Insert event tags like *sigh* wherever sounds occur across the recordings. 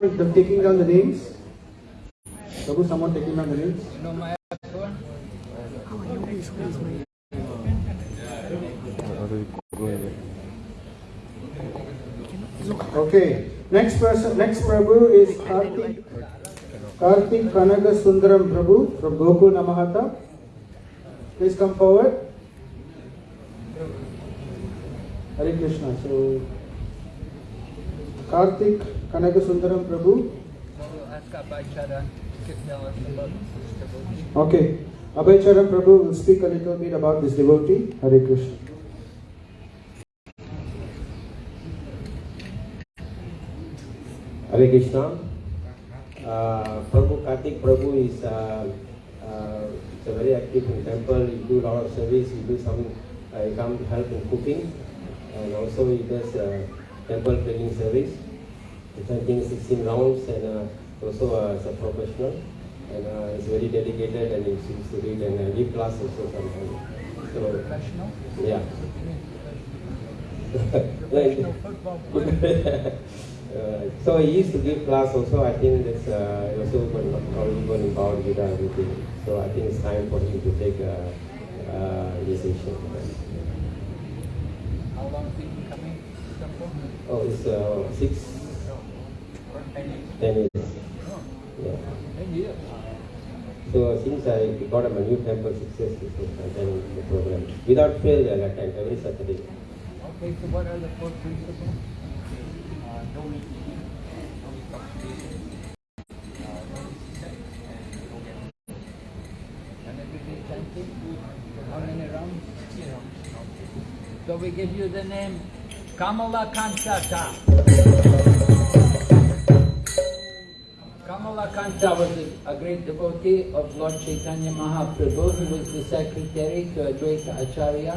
the taking down the names? Prabhu, someone taking down the names? No, my. Okay. Next person, next Prabhu is Kartik, Karthik Kanaga Sundaram Prabhu from Gokul Namahata. Please come forward. Hare Krishna. So, Karthik Prabhu. Okay. Abhay Charan Prabhu will speak a little bit about this devotee. Hare Krishna. Hare Krishna. Uh, Prabhu Kartik Prabhu is uh, uh, a very active in temple. He do a lot of service. He do some. Uh, he come help in cooking, and also he does uh, temple cleaning service. Chanting 16 rounds, and uh, also uh, is a professional, and uh, he's very dedicated, and he seems to read and uh, give class also sometimes. So Professional? yeah. *laughs* Professional football *laughs* player. Uh, so he used to give class also. I think that's uh, also going knowledgeable in Bhagavad Gita and everything. So I think it's time for him to take a uh, initiation. How long he been coming to? Oh, it's uh, six, Ten years. ten years. Yeah. So since I got a new temple six years before the program, without fail I attend every Saturday. Okay, so what are the four principles? Uh, no eating, no intoxication, uh, no sex, and no gambling. And everyday chanting, how many rounds? So we give you the name Kamala Kanchata. Kamala Kanta was a, a great devotee of Lord Chaitanya Mahaprabhu. He was the secretary to Advaita Acharya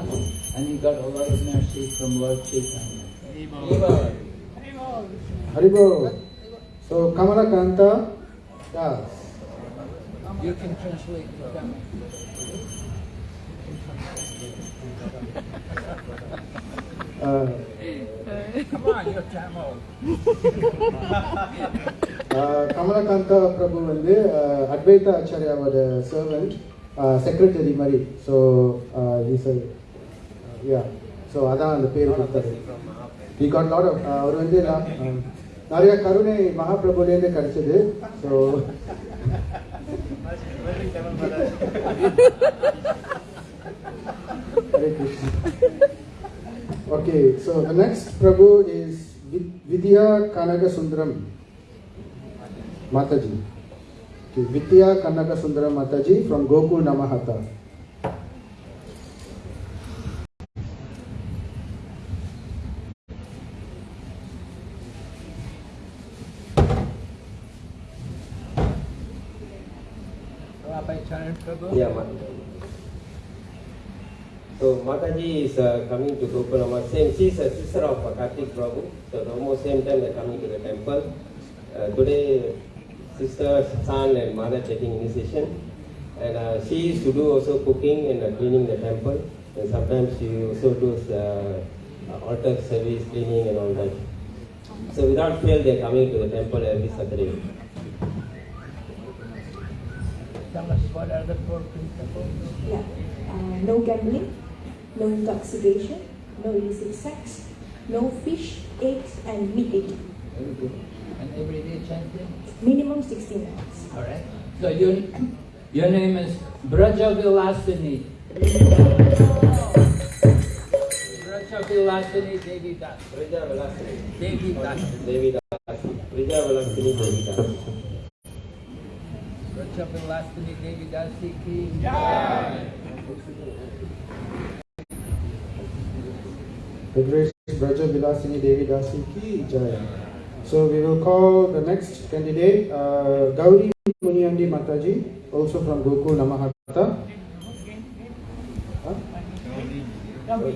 and he got a lot of mercy from Lord Chaitanya. Eva. Haribol. So, Kamala Kanta Das. You can translate for them. *laughs* Uh, Come on, you're Kamalakanta Prabhu வந்து uh, Advaita ஆச்சாரியாவோட servant secretary uh, மாதிரி. So is yeah so அதான் அந்த பேர் கொடுத்தாரு we got lot of அவர் வந்து um, நிறைய கருணை மகாபிரபுலேருந்து கிடைச்சது. So Hare Krishna Okay, so the next Prabhu is Vidya Kanaga Sundaram Mataji. Okay, Vidya Kanaga Sundaram Mataji from Gokul Namahata. Yeah, So Mataji is uh, coming to Gopalama. Same, she's a sister of uh, Kartik Prabhu. So almost same time they're coming to the temple. Uh, today, sister, son, and mother taking initiation. And uh, she used to do also cooking and uh, cleaning the temple. And sometimes she also does uh, uh, altar service, cleaning, and all that. So without fail, they're coming to the temple every Saturday. What are the four principles? Yeah. Uh, no gambling, no intoxication, no illicit sex, no fish, eggs, and meat eating. Very good. And everyday chanting? Minimum 16 rounds. All right. So your, your name is Braja Vilasini. Braja Vilasini Devi Das. Rija Vilasini. Devi Das. Devi Das. Rija Vilasini Devi Das. Braja Vilasini Devi Dasi ki. Grace Braja Vilasini Devi Dasi Ki Jaya. So we will call the next candidate uh, Gauri Muniandi Mataji, also from Gokul Namahata. Huh? Gauri.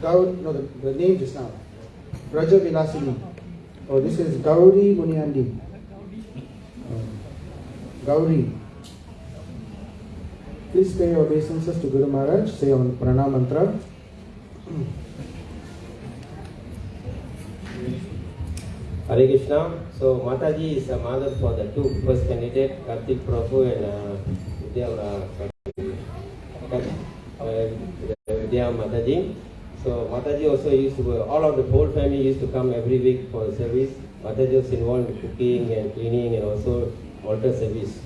Gaur, no, the, the name just now. Braja Vilasini. Oh, this is Gauri Muniandi. Um, Gauri. Please pay your obeisances to Guru Maharaj. Say on Pranam Mantra. Hare Krishna. So Mataji is a mother for the two first candidate, Kartik Prabhu and uh, Vidya, uh, Mataji. So Mataji also used to, all of the whole family used to come every week for service. Mataji was involved in cooking and cleaning and also altar service.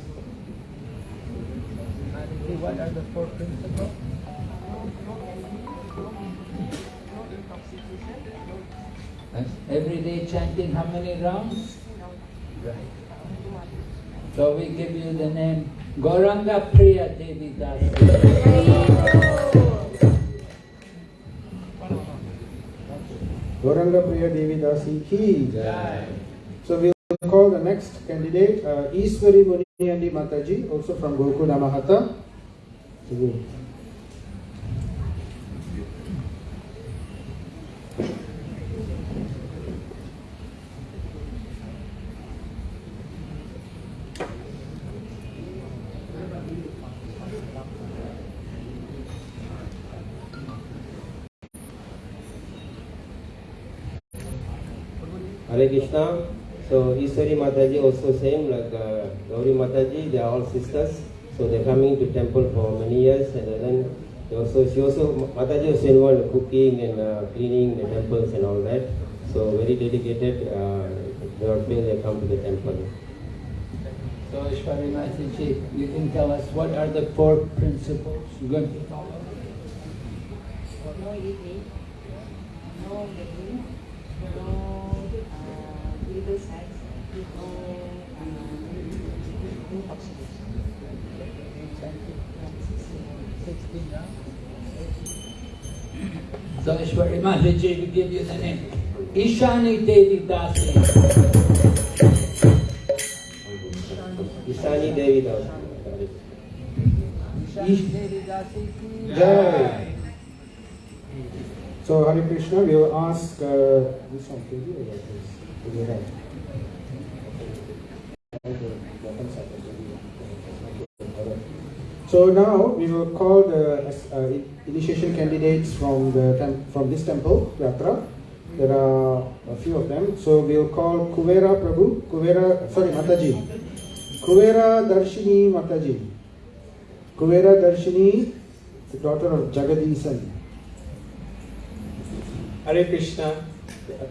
What are the four principles? Every day chanting how many rounds? Right. So we give you the name Gauranga Priya Devi Dasi. Gauranga Priya Devi Dasi Ki So we'll call the next candidate, uh, Iswari Muniyandi Mataji, also from Gokul Namahata. So we'll- Hare Krishna. So Iswari Mataji also same like uh, Gauri Mataji. They are all sisters. So they're coming to temple for many years, and then they also she also Mataji also involved in cooking and uh, cleaning the temples and all that. So very dedicated. Uh, without fail, they come to the temple. So Ishwari Mataji, you can tell us what are the four principles you're going to follow? no eating, no uh, illegal sex, no uh, intoxication. So Ishwari Mataji will give you the name. Ishani Devi Dasi. Ishani Devi Das. Ishani Devi Dasi. Jai. So Hare Krishna, we will ask uh, this one, Kevi or what is? Do you have? So now we will call the uh, initiation candidates from the from this temple, Yatra. There are a few of them. So we will call Kuvera Prabhu, Kuvera, sorry, Mataji. Kuvera Darshini Mataji. Kuvera Darshini, is the daughter of Jagadisan. Hare Krishna.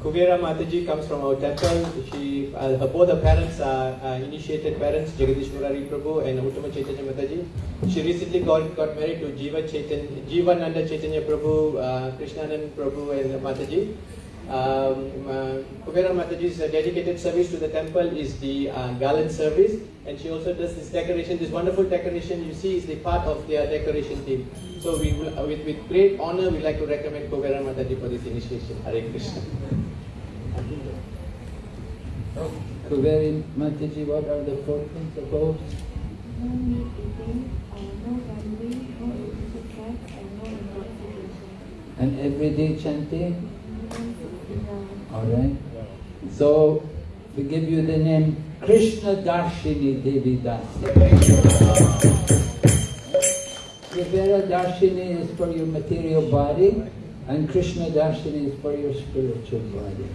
Kuvera Mataji comes from our temple. She, uh, both her parents are uh, initiated parents, Jagadish Murari Prabhu and Uttama Chaitanya Mataji. She recently got, got married to Jiva Chaitanya, Jivananda Chaitanya Prabhu, uh, Krishnanand Prabhu and Mataji. Um, uh, Mataji's uh, dedicated service to the temple is the uh, garland service and she also does this decoration, this wonderful decoration you see is the part of their decoration team. So we will, uh, with, with great honor we'd like to recommend Kuvera Mataji for this initiation. Hare Krishna. Kuveri Mataji, what are the four principles? No uh, no no intoxication. And everyday chanting? Alright. So we give you the name Krishna Darshini Devi Dasi. Kuvera Darshini is for your material body and Krishna Darshini is for your spiritual body.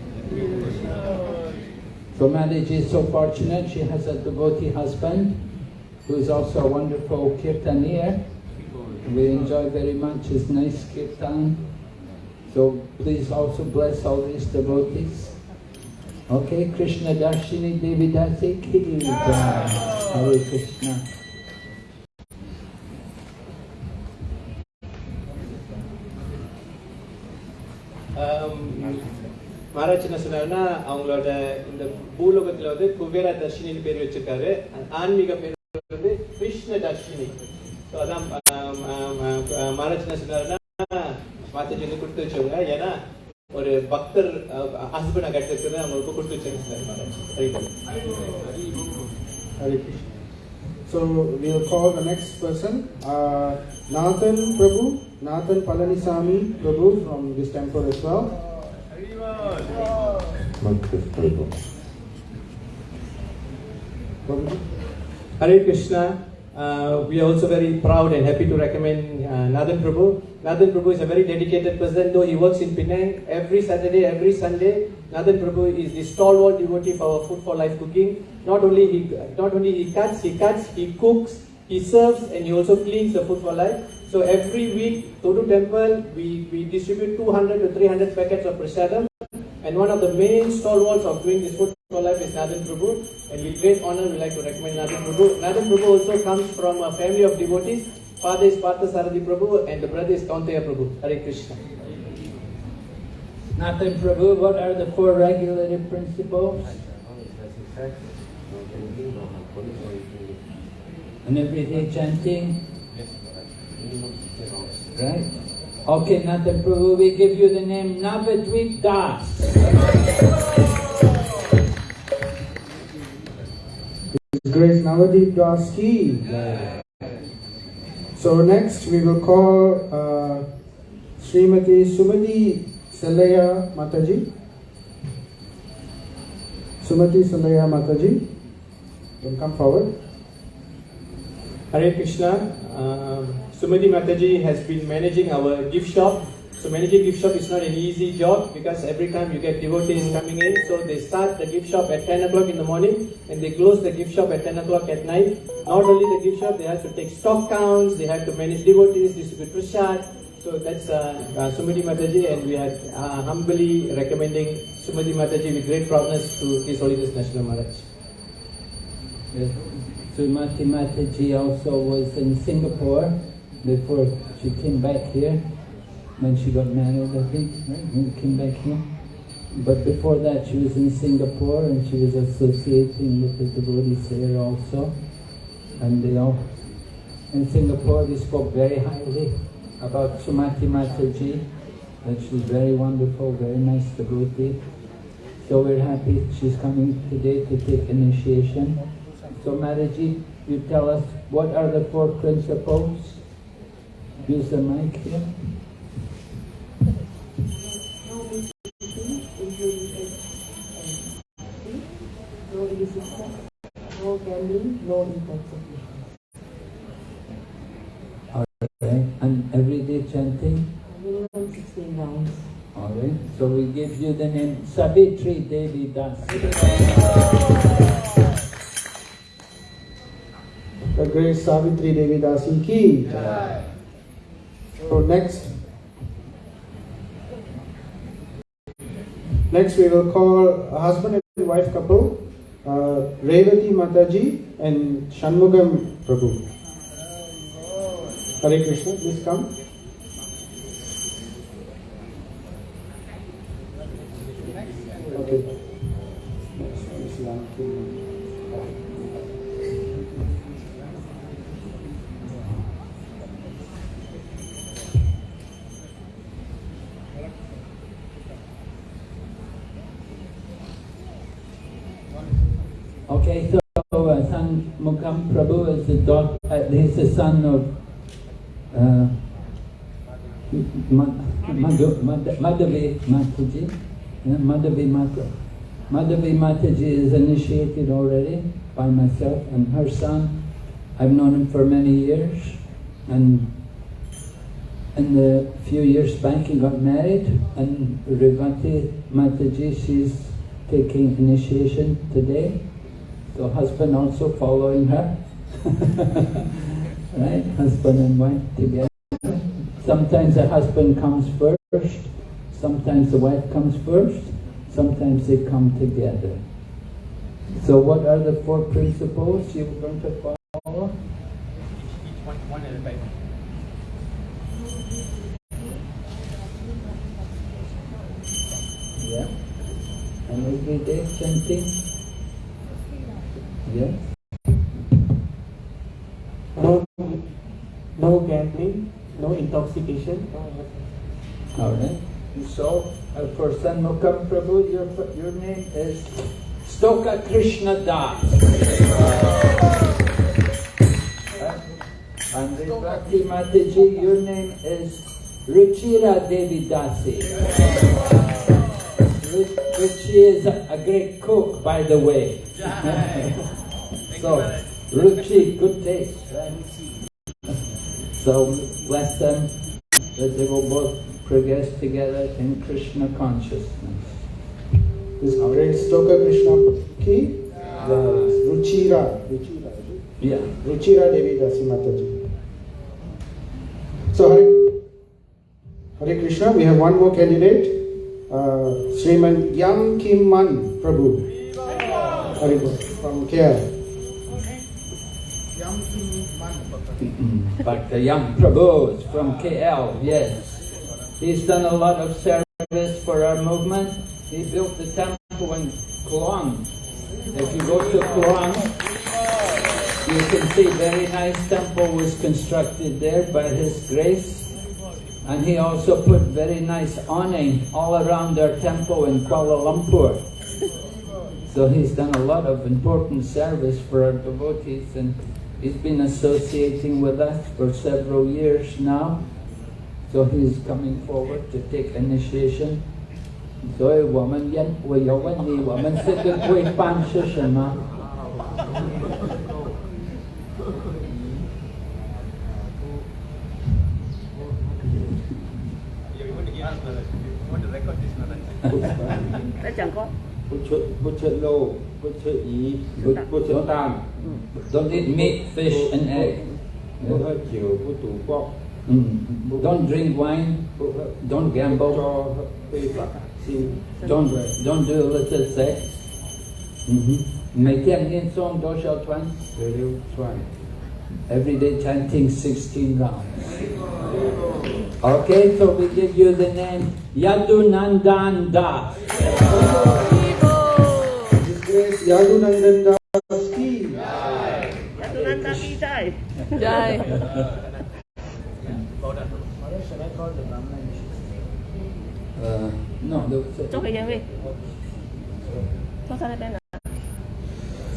So Mataji is so fortunate, she has a devotee husband who is also a wonderful kirtaniya. We enjoy very much his nice kirtan. So please also bless all these devotees. Okay, Krishna Darshini Devi Dasi Ki Jai. Hare Krishna. Maharaj என்ன சொன்னாருன்னா அவங்களோட இந்த பூலோகத்துல வந்து குபேரா தர்ஷினின்னு பேர் வச்சிருக்காரு ஆன்மீக பேர் வந்து கிருஷ்ண தர்ஷினி ஸோ அதான் மகாராஜ் என்ன சொன்னாருன்னா மாதாஜி வந்து கொடுத்து வச்சவங்க ஏன்னா ஒரு பக்தர் ஹஸ்பண்டை கட்டுறது அவங்களுக்கு கொடுத்து வச்சிருக்காரு சொன்னார் Maharaj Haribol. Hare Krishna. So we'll call the next person, uh, Nathan Prabhu, Nathan Palanisamy Prabhu from this temple as well. Hare Krishna. Uh, we are also very proud and happy to recommend uh, Nathan Prabhu. Nathan Prabhu is a very dedicated person, though he works in Penang every Saturday, every Sunday. Nathan Prabhu is the stalwart devotee for our Food for Life cooking. Not only he not only he cuts, he cuts, he cooks, he serves, and he also cleans the Food for Life. So every week, Todu Temple, we, we distribute 200 to 300 packets of prasadam. And one of the main stalwarts of doing this Food for Life is Nathan Prabhu. And with great honor, we like to recommend Nathan Prabhu. Nathan Prabhu also comes from a family of devotees. Father is Partha Saradi Prabhu and the brother is Kaunteya Prabhu. Hare Krishna. Nathan Prabhu, what are the four regulative principles? And everyday chanting, right? Okay, Nathan Prabhu, we give you the name Navadvip Das. Grace Navadeep Das ki. So next we will call uh, Srimati Sumati Salaya Mataji. Sumati Salaya Mataji. Will come forward. Hare Krishna. Um, Sumati Mataji has been managing our gift shop. So managing gift shop is not an easy job because every time you get devotees coming in, so they start the gift shop at 10 o'clock in the morning and they close the gift shop at 10 o'clock at night. Not only the gift shop, they have to take stock counts, they have to manage devotees, distribute prasad. So that's uh, uh, Sumati Mataji and we are uh, humbly recommending Sumati Mataji with great proudness to His Holiness National Maharaj. Yes. Srimati Mataji also was in Singapore before she came back here. When she got married, I think, right? Came back here. But before that, she was in Singapore and she was associating with the devotees there also. And they all, in Singapore, they spoke very highly about Sumati Mataji, that she's very wonderful, very nice devotee. So we're happy she's coming today to take initiation. So Mataji, you tell us what are the four principles? Use the mic here. No mistreating, injury, and no illicit no gambling, no intoxication. Alright, and everyday chanting. Minimum 16 rounds. Alright, so we give you the name Savitri Devi Das. The Grace Savitri Devi Dasi ki. So next, next we will call a husband and wife couple, uh, Revati Mataji and Shanmugam Prabhu. Hare Krishna, please come. Okay. The son of uh, Madhavi Mataji. Madhavi. Madhavi Mataji is initiated already by myself and her son. I've known him for many years and in the few years back he got married and Revati Mataji, she's taking initiation today. So husband also following her. *laughs* right? Husband and wife together. Sometimes the husband comes first, sometimes the wife comes first, sometimes they come together. So what are the four principles you're going to follow? One, one at a time. Yeah. And everyday chanting? Yeah. No, no gambling, no intoxication. All right. So, uh, for Shanmugam Prabhu, your, your name is Stoka Krishna Das. Right? And Revati Mataji, your name is Ruchira Devi Dasi. Ru- Ruchi is a, a great cook, by the way. *laughs* so, Ruchi, good taste, right? So, bless them. that they will both progress together in Krishna consciousness. This great Stoka Krishna ki the Ruchira, Ruchira, Yeah. Ruchira Devi Dasi Mataji. So Hare, Hare Krishna, we have one more candidate, uh, Sriman Yam Kim Man Prabhu. Hare Krishna, from KL. Mm. But the young Prabhu is from KL, yes. He's done a lot of service for our movement. He built the temple in Kluang. If you go to Kluang, you can see very nice temple was constructed there by His grace. And he also put very nice awning all around our temple in Kuala Lumpur. So he's done a lot of important service for our devotees and he's been associating with us for several years now. So he's coming forward to take initiation. 所以我们因为有问题，我们这个规范是什么？ *laughs* lô, bút chữ ý, bút, bút chữ tam, Don't eat meat, fish and egg. bút hơi chiều, bút tủ bọc, Mm. Don't drink wine. bút hơi Don't gamble. cho phê bạc xin. Don't don't do illicit sex. Mm-hmm.每天念诵多少串 Rồi lưu xoài. Every day chanting 16 rounds. Okay, so we give you the name Yadunandan Das. His Grace Yadunandan Das ki. dạ tôi đang đang đi đây Jai. Uh, no, the- cho cái gì vậy cho sao đây bên nào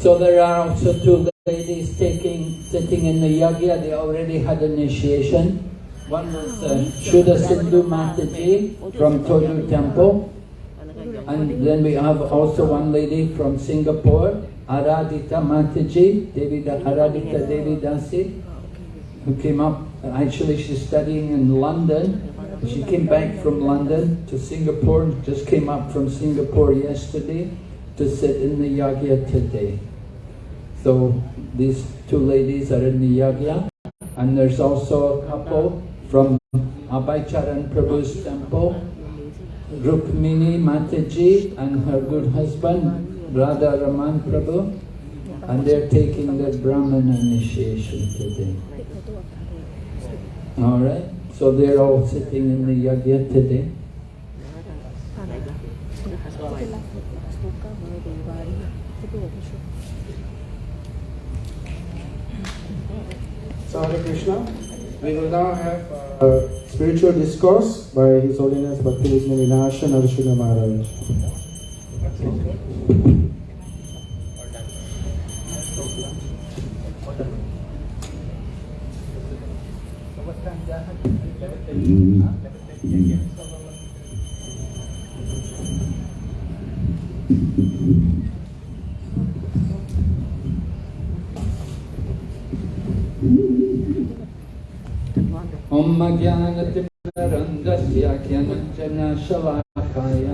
so there are also two ladies taking sitting in the yagya. They already had initiation. One was uh, Shuddha Sindhu Mataji from Toju Temple. And then we have also one lady from Singapore, Aradita Mataji, Devi Aradita Devi who came up. Actually, she's studying in London. She came back from London to Singapore, just came up from Singapore yesterday to sit in the yagya today. So these two ladies are in the yagya. And there's also a couple from Abhay Charan Prabhu's temple, Rukmini Mataji and her good husband, Radha Raman Prabhu, and they're taking the Brahman initiation today. Alright, so they're all sitting in the yagya today. Hare Krishna, we will now have a spiritual discourse by His Holiness Bhakti Vighna Vinasha Narasimha Maharaj. Om ज्ञानतिपुररन्ध्रस्य ज्ञानञ्जनशलाकाय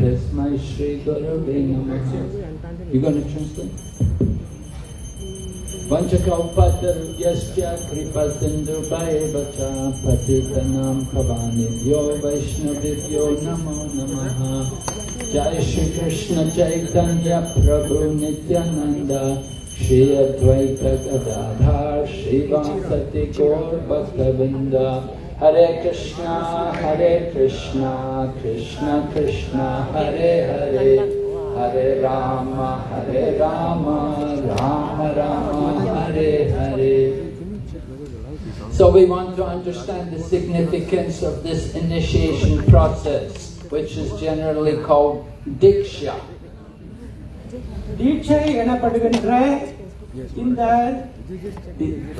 तस्मै श्रीगुरवे नमः You gonna translate? Vanchakaupatarvyascha kripatindurbhayavacha patitanam pavanibhyo vaishnavibhyo namo namaha. Jai Shri Krishna Chaitanya Prabhu Nityananda. Shri Advaita Gadadhar Shri Vasati Gaur Bhaktavrinda Hare Krishna Hare Krishna Krishna Krishna Hare Hare Hare Rama Hare Rama Rama Rama Hare Hare So we want to understand the significance of this initiation process, which is generally called Diksha. தீட்சை எனப்படுகின்ற இந்த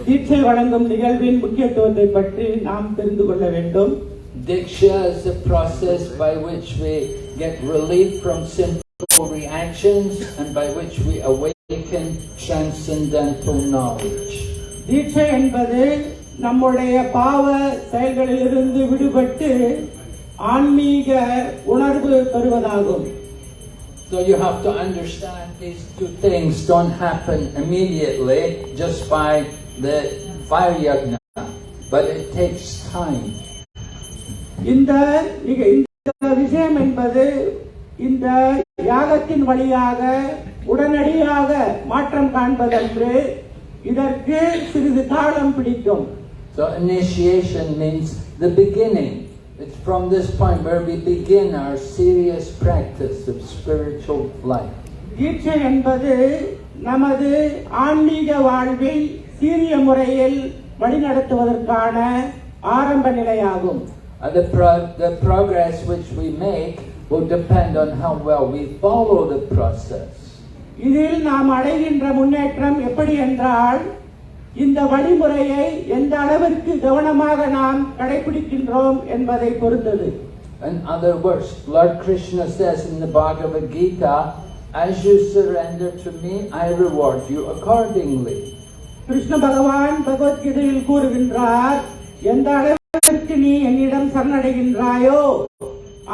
தீட்சை வழங்கும் நிகழ்வின் முக்கியத்துவத்தை பற்றி நாம் தெரிந்து கொள்ள வேண்டும் Diksha is the process by which we get relief from sinful reactions and by which we awaken transcendental knowledge. தீட்சை என்பது நம்முடைய பாவ செயல்களிலிருந்து விடுபட்டு ஆன்மீக உணர்வு பெறுவதாகும் So you have to understand these two things don't happen immediately just by the fire yagna, but it takes time. இந்த நிக- இந்த விஷயம் என்பது இந்த யாகத்தின் வழியாக உடனடியாக மாற்றம் காண்பதன்று இதற்கு சிறிது காலம் பிடிக்கும் So initiation means the beginning. It's from this point where we begin our serious practice of spiritual life. தீட்சை என்பது நமது ஆன்மீக வாழ்வை சீரிய முறையில் வழிநடத்துவதற்கான ஆரம்ப நிலையாகும் And the, pro- the progress which we make will depend on how well we follow the process. இதில் நாம் அடைகின்ற முன்னேற்றம் எப்படி என்றால் இந்த வழிமுறையை எந்த அளவிற்கு கவனமாக நாம் கடைபிடிக்கின்றோம் என்பதை பொறுத்தது In other words, Lord Krishna says in the Bhagavad Gita, as you surrender to me, I reward you accordingly. Krishna பகவான் பகவத்கீதையில் கூறுகின்றார் எந்த அளவிற்கு நீ என்னிடம் சரணடைகின்றாயோ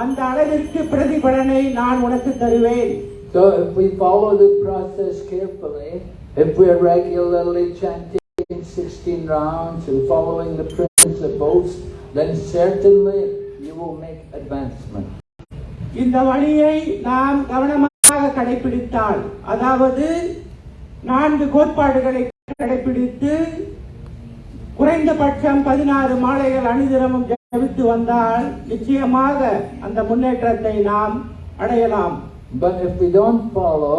அந்த அளவிற்கு பிரதிபலனை நான் உனக்கு தருவேன் So if we follow the process carefully, if we're regularly chanting 16 rounds and following the principles, then certainly you will make advancement. இந்த வழியை நாம் கவனமாக கடைபிடித்தால் அதாவது நான்கு கோட்பாடுகளை கடைபிடித்து குறைந்தபட்சம் பதினாறு மாலைகள் அணிதினமும் ஜபித்து வந்தால் நிச்சயமாக அந்த முன்னேற்றத்தை நாம் அடையலாம் But if we don't follow,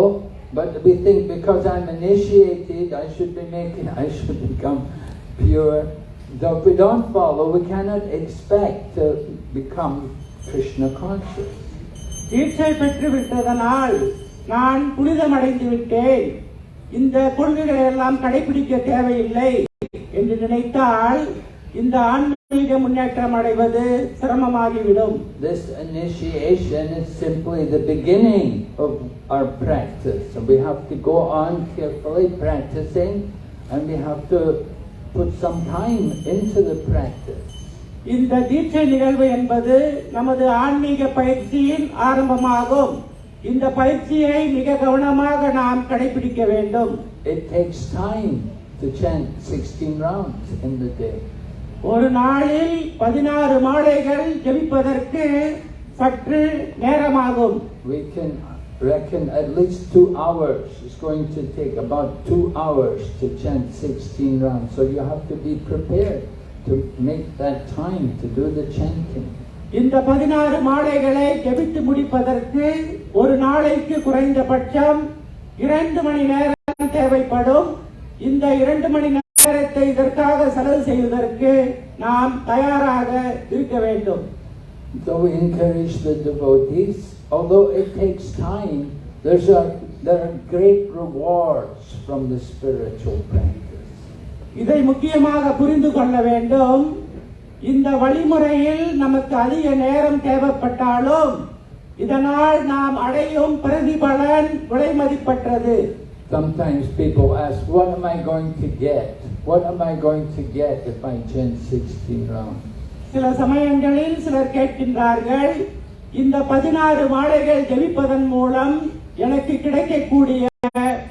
but we think because I'm initiated, I should be making, I should become pure. So if we don't follow, we cannot expect to become Krishna conscious. தீட்சை பெற்று விட்டதனால் நான் புனிதமடைந்து விட்டேன் இந்த கொள்கைகளை எல்லாம் கடைபிடிக்க தேவையில்லை என்று நினைத்தால் இந்த ஆன்மீக முன்னேற்றம் அடைவது சிரமமாகிவிடும் This initiation is simply the beginning of our practice. So we have to go on carefully practicing and we have to put some time into the practice. இந்த தீட்சை நிகழ்வு என்பது நமது ஆன்மீக பயிற்சியின் ஆரம்பமாகும் இந்த பயிற்சியை மிக கவனமாக நாம் கடைபிடிக்க வேண்டும் It takes time to chant 16 rounds in the day. ஒரு நாளில் பதினாறு மாலைகள் ஜெபிப்பதற்கு சற்று நேரமாகும் We can reckon at least two hours. It's going to take about two hours to chant 16 rounds. So you have to be prepared to make that time to do the chanting. இந்த பதினாறு மாலைகளை ஜெபித்து முடிப்பதற்கு ஒரு நாளைக்கு குறைந்தபட்சம் இரண்டு மணி நேரம் தேவைப்படும் இந்த இரண்டு மணி நேரத்தை இதற்காக செலவு செய்வதற்கு நாம் தயாராக இருக்க வேண்டும் So we encourage the devotees, although it takes time, there's a, there are great rewards from the spiritual practice. இதை முக்கியமாக புரிந்து கொள்ள வேண்டும் இந்த வழிமுறையில் நமக்கு அதிக நேரம் தேவைப்பட்டாலும் இதனால் நாம் அடையும் பிரதிபலன் விலைமதிப்பற்றது Sometimes people ask, what am I going to get? What am I going to get if I chant 16 rounds? சில சமயங்களில் சிலர் கேட்கின்றார்கள் இந்த பதினாறு மாலைகள் ஜெபிப்பதன் மூலம் எனக்கு கிடைக்கக்கூடிய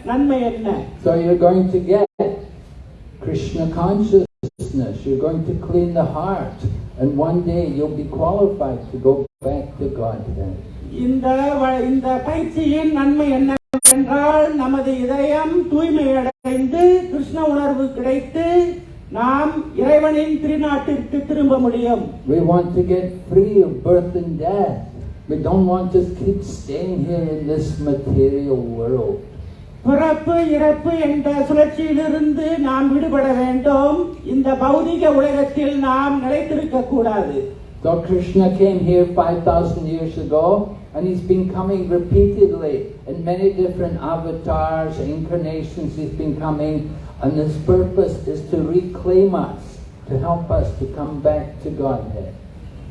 நன்மை என்ன So you're going to get Krishna consciousness, you're going to clean the heart, and one day you'll be qualified to go back to Godhead. இந்த வ- இந்த பயிற்சியின் நன்மை என்னவென்றால் நமது இதயம் தூய்மையடைந்து கிருஷ்ண உணர்வு கிடைத்து நாம் இறைவனின் திருநாட்டிற்கு திரும்ப முடியும். We want to get free of birth and death. We don't want to keep staying here in this material world. பிறப்பு இறப்பு என்ற சுழற்சியிலிருந்து நாம் விடுபட வேண்டும். இந்த பௌதிக உலகத்தில் நாம் நிலைத்திருக்க கூடாது. So Krishna came here 5,000 years ago. and he's been coming repeatedly in many different avatars, incarnations he's been coming and his purpose is to reclaim us, to help us to come back to Godhead.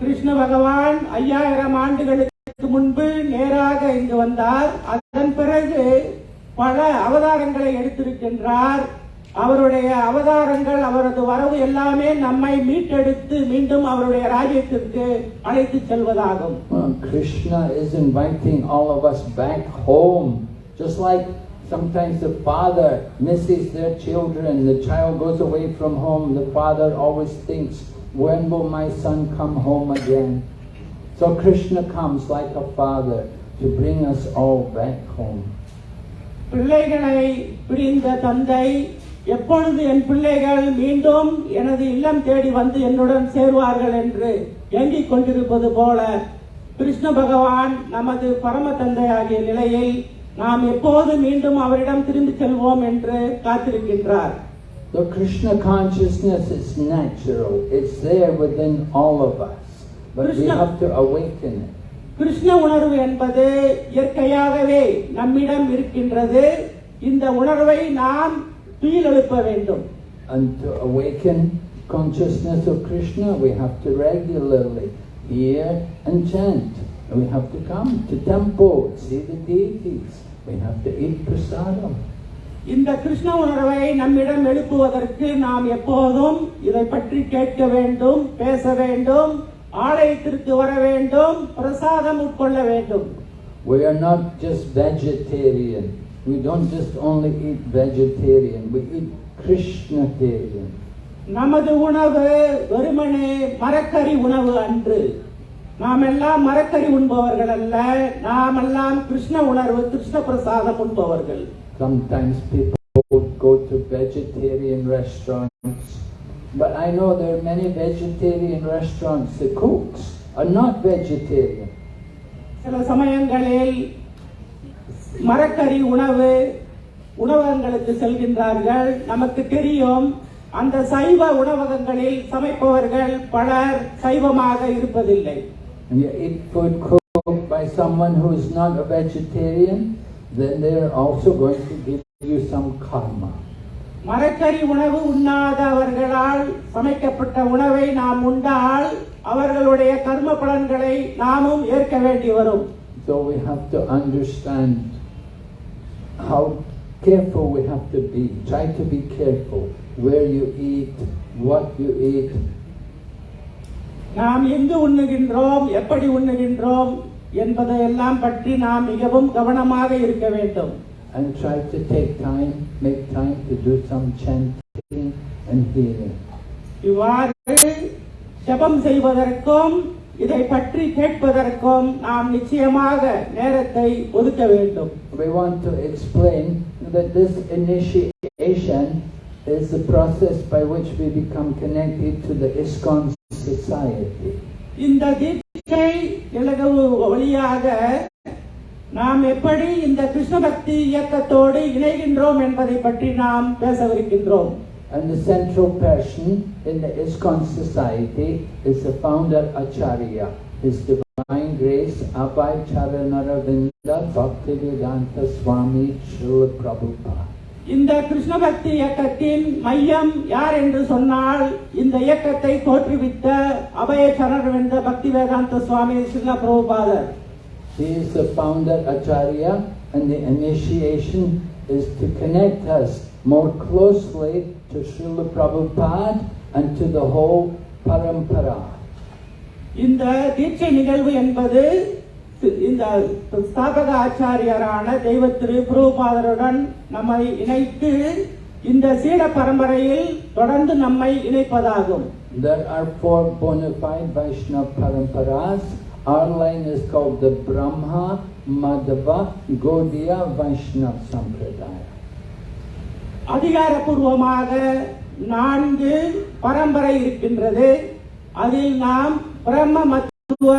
Krishna பகவான் ஐயாயிரம் ஆண்டுகளுக்கு முன்பு நேராக இங்கு வந்தார் அதன் பிறகு பல அவதாரங்களை எடுத்திருக்கின்றார் அவருடைய அவதாரங்கள் அவரது வரவு எல்லாமே நம்மை மீட்டெடுத்து மீண்டும் அவருடைய ராஜ்யத்திற்கு அழைத்து செல்வதாகும் Well, Krishna is inviting all of us back home. Just like sometimes the father misses their children, the child goes away from home, the father always thinks, when will my son come home again? So Krishna comes like a father to bring us all back home. பிள்ளைகளை பிரிந்த தந்தை எப்பொழுது என் பிள்ளைகள் மீண்டும் எனது இல்லம் தேடி வந்து என்னுடன் சேருவார்கள் என்று ஏங்கிக் கொண்டிருப்பது போல கிருஷ்ண பகவான் நமது பரம தந்தையாகிய நிலையில் நாம் எப்போது மீண்டும் அவரிடம் திரும்பி செல்வோம் என்று காத்திருக்கின்றார் The Krishna consciousness is natural. It's there within all of us. But we Krishna- have to awaken it. Krishna உணர்வு என்பது இயற்கையாகவே நம்மிடம் இருக்கின்றது இந்த உணர்வை நாம் துயிலெழுப்ப வேண்டும் And to awaken consciousness of Krishna, we have to regularly hear and chant. And we have to come to temple, see the deities. We have to eat prasadam. இந்த கிருஷ்ண உணர்வை நம்மிடம் எழுப்புவதற்கு நாம் எப்போதும் இதை பற்றி கேட்க வேண்டும் பேச வேண்டும் ஆலயத்திற்கு வர வேண்டும் பிரசாதம் உட்கொள்ள வேண்டும் We are not just vegetarian. We don't just only eat vegetarian. We eat Krishnatarian. நமது உணவு வெறுமனே மரக்கறி உணவு அன்று நாம் எல்லாம் மரக்கறி உண்பவர்கள் அல்ல நாம் எல்லாம் கிருஷ்ண உணர்வு கிருஷ்ண பிரசாதம் உண்பவர்கள் Sometimes people go to vegetarian restaurants. But I know there are many vegetarian restaurants. The cooks are not vegetarian. சில சமயங்களில் மரக்கறி உணவு உணவகங்களுக்கு செல்கின்றார்கள். நமக்கு தெரியும் அந்த சைவ உணவகங்களில் சமைப்பவர்கள் பலர் சைவமாக இருப்பதில்லை. And you eat food cooked by someone who is not a vegetarian, then they're also going to give you some karma. மரக்கறி உணவு உண்ணாதவர்களால் சமைக்கப்பட்ட உணவை நாம் உண்டால் அவர்களுடைய கர்ம பலன்களை நாமும் ஏற்க வேண்டி வரும். So we have to understand how careful we have to be. Try to be careful where you eat, what you eat. நாம் எங்கு உண்ணுகின்றோம் எப்படி உண்ணுகின்றோம் என்பதையெல்லாம் பற்றி நாம் மிகவும் கவனமாக இருக்க வேண்டும் And try to take time, make time to do some chanting and hearing. இவ்வாறு ஜெபம் செய்வதற்கும் இதை பற்றி கேட்பதற்கும் நாம் நிச்சயமாக நேரத்தை ஒதுக்க வேண்டும் We want to explain that this initiation is the process by which we become connected to the ISKCON society. இந்த தீட்சை இலகவு வழியாக நாம் எப்படி இந்த கிருஷ்ண பக்தி இயக்கத்தோடு இணைகின்றோம் என்பதை பற்றி நாம் பேசவிருக்கின்றோம் And the central person in the ISKCON society is the founder Acharya, His Divine Grace Abhay Charanaravinda Bhaktivedanta Swami Srila Prabhupada. இந்த கிருஷ்ண பக்தி இயக்கத்தின் மையம் யார் என்று சொன்னால் இந்த இயக்கத்தை தோற்றுவித்த அபய சரணர்வென்ற பக்தி வேதாந்த சுவாமி ஸ்ரீல பிரபுபாதர் He is the founder Acharya and the initiation is to connect us more closely to Srila Prabhupada and to the whole parampara. இந்த தீட்சை நிகழ்வு என்பது இந்த ஸ்தாபக ஆச்சாரியரான தெய்வ திரு பிரபுபாதருடன் நம்மை இணைத்து இந்த சீட பரம்பரையில் தொடர்ந்து நம்மை இணைப்பதாகும் There are four bona fide Vaishnava paramparas. Our line is called the Brahma Madhava Gaudiya Vaishnava Sampradaya. அதிகாரப்பூர்வமாக நான்கு பரம்பரை இருக்கின்றது அதில் நாம் பிரம்ம மத்துவ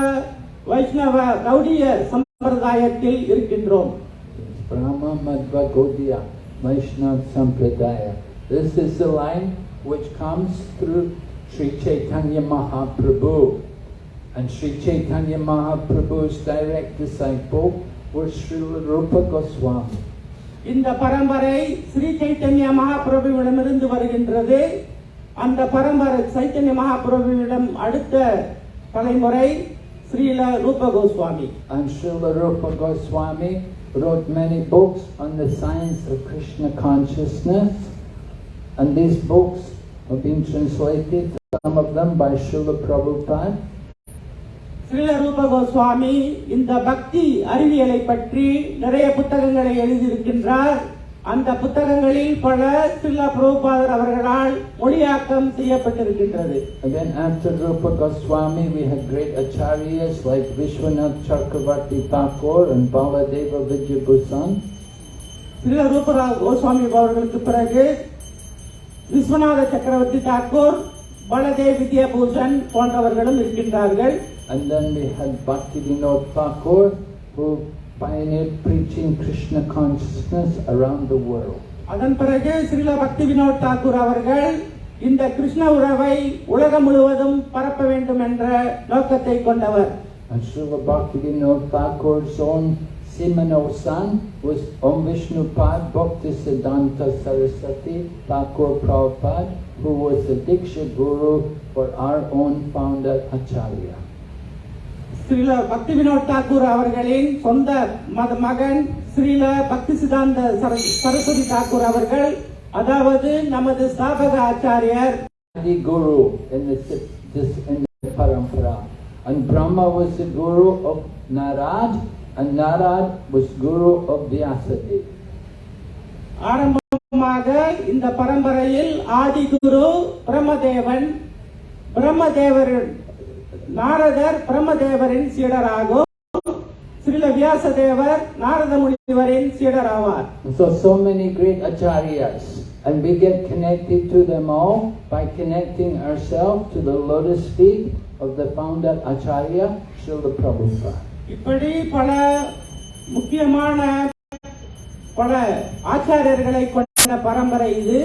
வைஷ்ணவ கௌடிய சம்பிரதாயத்தில் இருக்கின்றோம் Brahma Madhva Gaudiya Vaishnava Sampradaya. This is the line which comes through Sri Chaitanya Mahaprabhu. And Sri Chaitanya Mahaprabhu's direct disciple was Srila Rupa Goswami. இந்த பரம்பரை ஸ்ரீ சைத்தன்ய மகாபிரபுவிடமிருந்து வருகின்றது அந்த பரம்பரை சைத்தன்ய மகாபிரபுவிடம் அடுத்த தலைமுறை ஸ்ரீல ரூப Goswami And Srila Rupa Goswami wrote many books on the science of Krishna consciousness. And these books have been translated, some of them by Srila Prabhupada, Srila ரூப கோஸ்வாமி இந்த பக்தி அறிவியலை பற்றி நிறைய புத்தகங்களை எழுதியிருக்கின்றார். அந்த புத்தகங்களில் பல ஸ்ரீல பிரபுபாதர் அவர்களால் மொழியாக்கம் செய்யப்பட்டிருக்கின்றது. Then after Rupa Goswami, we had great acharyas like Vishwanath Chakravarti Thakur and Baladeva Vidyabhusan. Srila ரூப கோஸ்வாமி அவர்களுக்கு பிறகு விஸ்வநாத சக்கரவர்த்தி தாக்கூர் பலதேவ் வித்யாபூஷன் போன்றவர்களும் இருக்கின்றார்கள். And then we had Bhakti Vinod Thakur who pioneered preaching Krishna consciousness around the world. அதன் பிறகு ஸ்ரீல பக்தி வினோத் தாக்கூர் அவர்கள் இந்த கிருஷ்ண உறவை உலகம் முழுவதும் பரப்ப வேண்டும் என்ற நோக்கத்தை கொண்டவர் And Srila Bhaktivinoda Thakur's own Simano son was Om Vishnu Pad Bhaktisiddhanta Saraswati Thakur Prabhupada who was the Diksha Guru for our own founder Acharya. Srila பக்தி வினோத் தாக்கூர் அவர்களின் சொந்த மத மகன் ஸ்ரீல பக்தி சிதாந்த சர- சரஸ்வதி தாக்கூர் அவர்கள் அதாவது நமது ஸ்தாபக ஆச்சாரியர் Adi Guru in the, this, in the parampara. And Brahma was the Guru of Narad, and Narad was Guru of Vyasadeva. ஆரம்பமாக இந்த பரம்பரையில் ஆதி குரு பிரம்மதேவன் பிரம்மதேவர் நாரதர் பிரம்மதேவரின் சீடராகும் ஸ்ரீல வியாசதேவர் நாரத முனிவரின் சீடராவார் And so, so many great acharyas, and we get connected to them all by connecting ourselves to the lotus feet of the founder Acharya, Srila Prabhupada. இப்படி பல முக்கியமான பல ஆச்சாரியர்களை கொண்ட பரம்பரை இது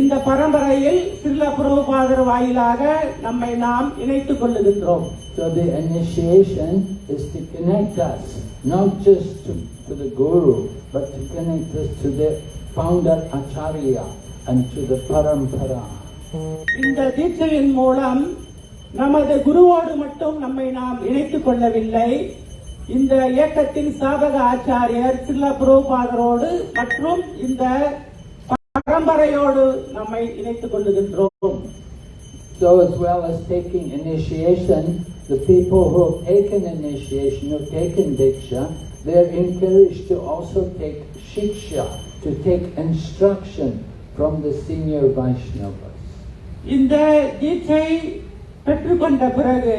இந்த பரம்பரையில் ஸ்ரீல பிரபுபாதர் வாயிலாக நம்மை நாம் இணைத்துக் கொள்ளுகின்றோம் So the initiation is to connect us, not just to, to the Guru, but to connect us to the founder Acharya and to the Parampara. இந்த தீட்சையின் மூலம் நமது குருவோடு மட்டும் நம்மை நாம் இணைத்துக் கொள்ளவில்லை இந்த இயக்கத்தின் ஸ்தாபக ஆச்சாரியர் சில்ல பிரபுபாதரோடு மற்றும் இந்த பரம்பரையோடு நம்மை இணைத்துக் கொள்ளுகின்றோம் So as well as taking initiation, the people who have taken initiation, who have taken Diksha, they are encouraged to also take Shiksha, to take instruction from the senior Vaishnavas. இந்த தீட்சை பெற்றுக்கொண்ட பிறகு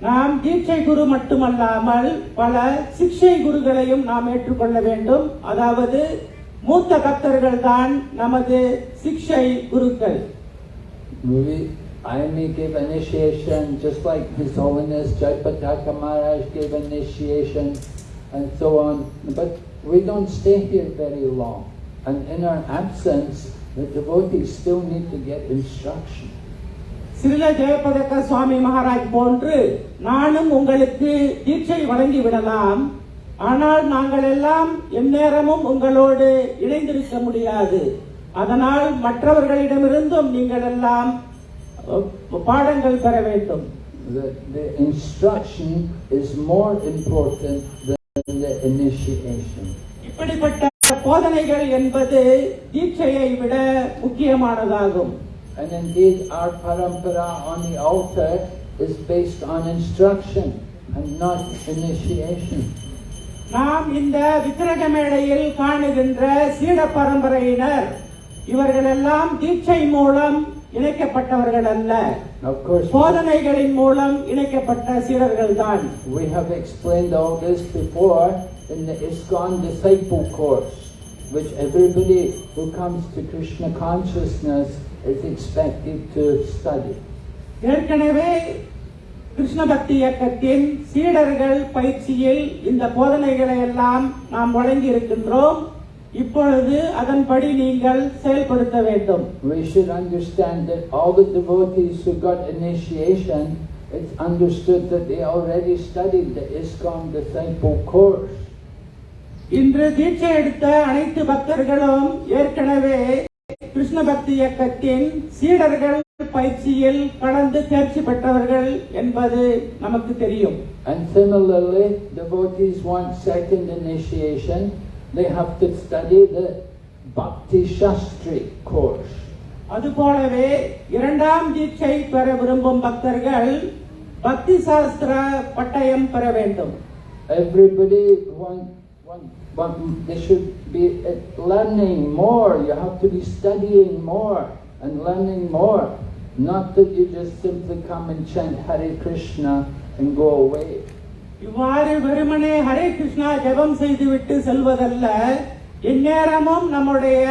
நாம் தீட்சை குரு மட்டுமல்லாமல் பல சிக்ஷை குருகளையும் நாம் ஏற்றுக்கொள்ள வேண்டும் அதாவது மூத்த பக்தர்கள் தான் நமது சிக்ஷை குருக்கள் We, I may give initiation just like His Holiness Jaipataka Maharaj gave initiation and so on. But we don't stay here very long. And in our absence, the devotees still need to get instruction. சிறில ஜெயபதக்க சுவாமி மகாராஜ் போன்று நானும் உங்களுக்கு தீட்சை வழங்கி விடலாம் ஆனால் நாங்கள் எல்லாம் எந்நேரமும் உங்களோடு இணைந்திருக்க முடியாது அதனால் மற்றவர்களிடமிருந்தும் நீங்கள் எல்லாம் பாடங்கள் பெற வேண்டும் The, the instruction is more important than the initiation. இப்படிப்பட்ட போதனைகள் என்பது தீட்சையை விட முக்கியமானதாகும் And indeed, our parampara on the altar is based on instruction and not initiation. நாம் இந்த விக்கிரக மேடையில் காணுகின்ற சீட பரம்பரையினர் இவர்களெல்லாம் தீட்சை மூலம் இணைக்கப்பட்டவர்கள் அல்ல Of course, போதனைகளின் மூலம் இணைக்கப்பட்ட சீடர்கள் தான் we have explained all this before in the ISKCON disciple course, which everybody who comes to Krishna consciousness is expected to study. ஏற்கனவே கிருஷ்ண பக்தி இயக்கத்தின் சீடர்கள் பயிற்சியில் இந்த போதனைகளை எல்லாம் நாம் வழங்கி இருக்கின்றோம் இப்பொழுது அதன்படி நீங்கள் செயல்படுத்த வேண்டும் We should understand that all the devotees who got initiation, it's understood that they already studied the ISKCON disciple course. இன்று தீட்சை எடுத்த அனைத்து பக்தர்களும் ஏற்கனவே கிருஷ்ண பக்தி இயக்கத்தின் சீடர்கள் பயிற்சியில் கலந்து தேர்ச்சி பெற்றவர்கள் என்பது நமக்கு தெரியும் And similarly, devotees want second initiation, they have to study the Bhakti Shastri course. அதுபோலவே இரண்டாம் தீட்சை பெற விரும்பும் பக்தர்கள் பக்தி சாஸ்திர பட்டயம் பெற வேண்டும் Everybody want, want, want, they should be uh, learning more. You have to be studying more and learning more. Not that you just simply come and chant Hare Krishna and go away. இவ்வாறு வெறுமனே ஹரே கிருஷ்ணா ஜெபம் செய்துவிட்டு செல்வதல்ல எந்நேரமும் நம்முடைய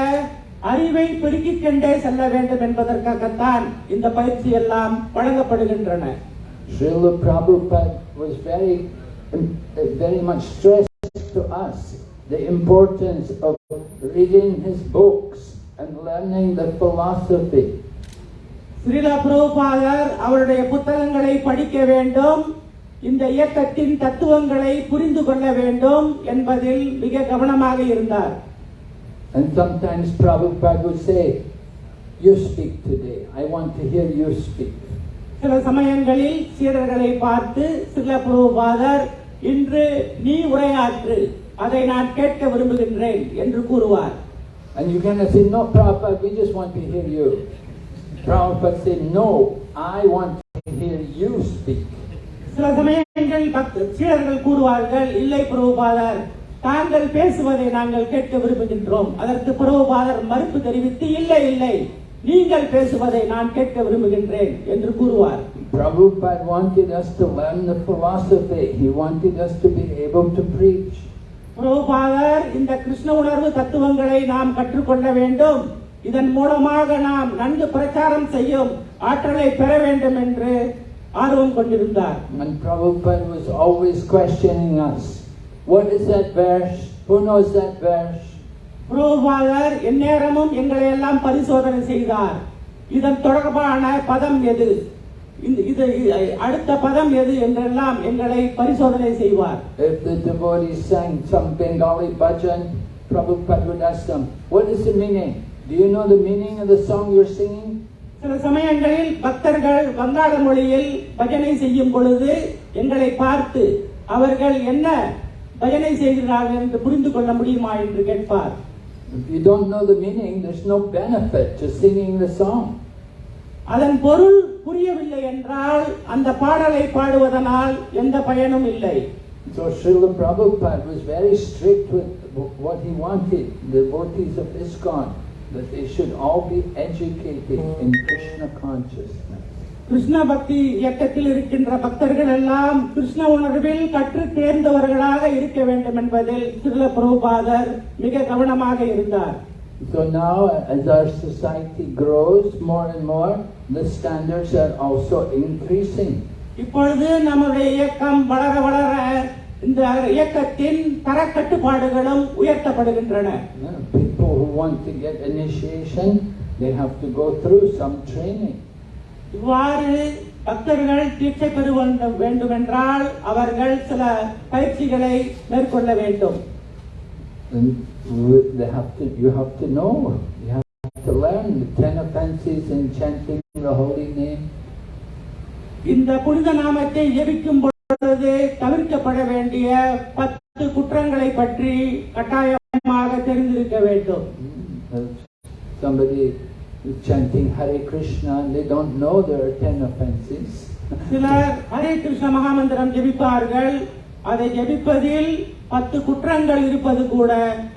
அறிவை பெருக்கிக் கொண்டே செல்ல வேண்டும் என்பதற்காகத்தான் இந்த பயிற்சி எல்லாம் வழங்கப்படுகின்றன Srila Prabhupada was very, um, uh, very much stressed to us the importance of reading his books and learning the philosophy. Srila பிரபுபாதர் அவருடைய புத்தகங்களை படிக்க வேண்டும் இந்த இயக்கத்தின் தத்துவங்களை புரிந்து கொள்ள வேண்டும் என்பதில் மிக கவனமாக இருந்தார் And sometimes Prabhupada would say, You speak today. I want to hear you speak. சில சமயங்களில் சீடர்களை பார்த்து சில பிரபுபாதர் இன்று நீ உரையாற்று அதை நான் கேட்க விரும்புகின்றேன் என்று கூறுவார் And you cannot say, No, Prabhupada, we just want to hear you. Prabhupada said, No, I want to hear you speak. சில சமயங்கள் பக்த சீடர்கள் கூறுவார்கள் இல்லை பிரபுபாதர் தாங்கள் பேசுவதை நாங்கள் கேட்க விரும்புகின்றோம் அதற்கு பிரபுபாதர் மறுப்பு தெரிவித்து இல்லை இல்லை நீங்கள் பேசுவதை நான் கேட்க விரும்புகின்றேன் என்று கூறுவார் Prabhupada wanted us to learn the philosophy. He wanted us to be able to preach. பிரபுபாதர் இந்த கிருஷ்ண உணர்வு தத்துவங்களை நாம் கற்றுக்கொள்ள வேண்டும் இதன் மூலமாக நாம் நன்கு பிரச்சாரம் செய்யும் ஆற்றலை பெற வேண்டும் என்று ஆர்வம் கொண்டிருந்தார் And Prabhupada was always questioning us. What is that verse? Who knows that verse? பிரபுபாதர் எந்நேரமும் எங்களை எல்லாம் பரிசோதனை செய்தார் இதன் தொடர்பான பதம் எது இது- அடுத்த பதம் எது என்றெல்லாம் எங்களை பரிசோதனை செய்வார் If the devotees sang some Bengali bhajan, Prabhupada would ask them, What is the meaning? Do you know the meaning of the song you're singing? சில சமயங்களில் பக்தர்கள் வங்காள மொழியில் பஜனை செய்யும் பொழுது எங்களை பார்த்து அவர்கள் என்ன பஜனை செய்கிறார்கள் என்று புரிந்து கொள்ள முடியுமா என்று கேட்பார் If you don't know the meaning, there's no benefit to singing the song. அதன் பொருள் புரியவில்லை என்றால் அந்த பாடலை பாடுவதனால் எந்த பயனும் இல்லை So Srila Prabhupada was very strict with what he wanted, the devotees of ISKCON, That they should all be educated in Krishna consciousness. Krishna பக்தி இயக்கத்தில் இருக்கின்ற பக்தர்கள் எல்லாம் கிருஷ்ண உணர்வில் கற்று தேர்ந்தவர்களாக இருக்க வேண்டும் என்பதில் சிறுல பிரபுபாதர் மிக கவனமாக இருந்தார் So now, as our society grows more and more, the standards are also increasing. இப்பொழுது நம்முடைய இயக்கம் வளர வளர இந்த இயக்கத்தின் தரக்கட்டுப்பாடுகளும் உயர்த்தப்படுகின்றன People who want to get initiation, they have to go through some training. இவ்வாறு பக்தர்கள் தீட்சை பெற வேண்டும் வேண்டுமென்றால் அவர்கள் சில பயிற்சிகளை மேற்கொள்ள வேண்டும் And w- they have to, you have to know, you have to learn the ten offenses in chanting the holy name. இந்த புனித நாமத்தை ஜெபிக்கும் பொழுது தவிர்க்கப்பட வேண்டிய பத்து குற்றங்களை பற்றி கட்டாயமாக தெரிந்திருக்க வேண்டும் Uh, Somebody is chanting Hare Krishna and they don't know there are ten offenses. சிலர் ஹரே கிருஷ்ண மகாமந்திரம் ஜெபிப்பார்கள் அதை ஜெபிப்பதில் பத்து குற்றங்கள் இருப்பது கூட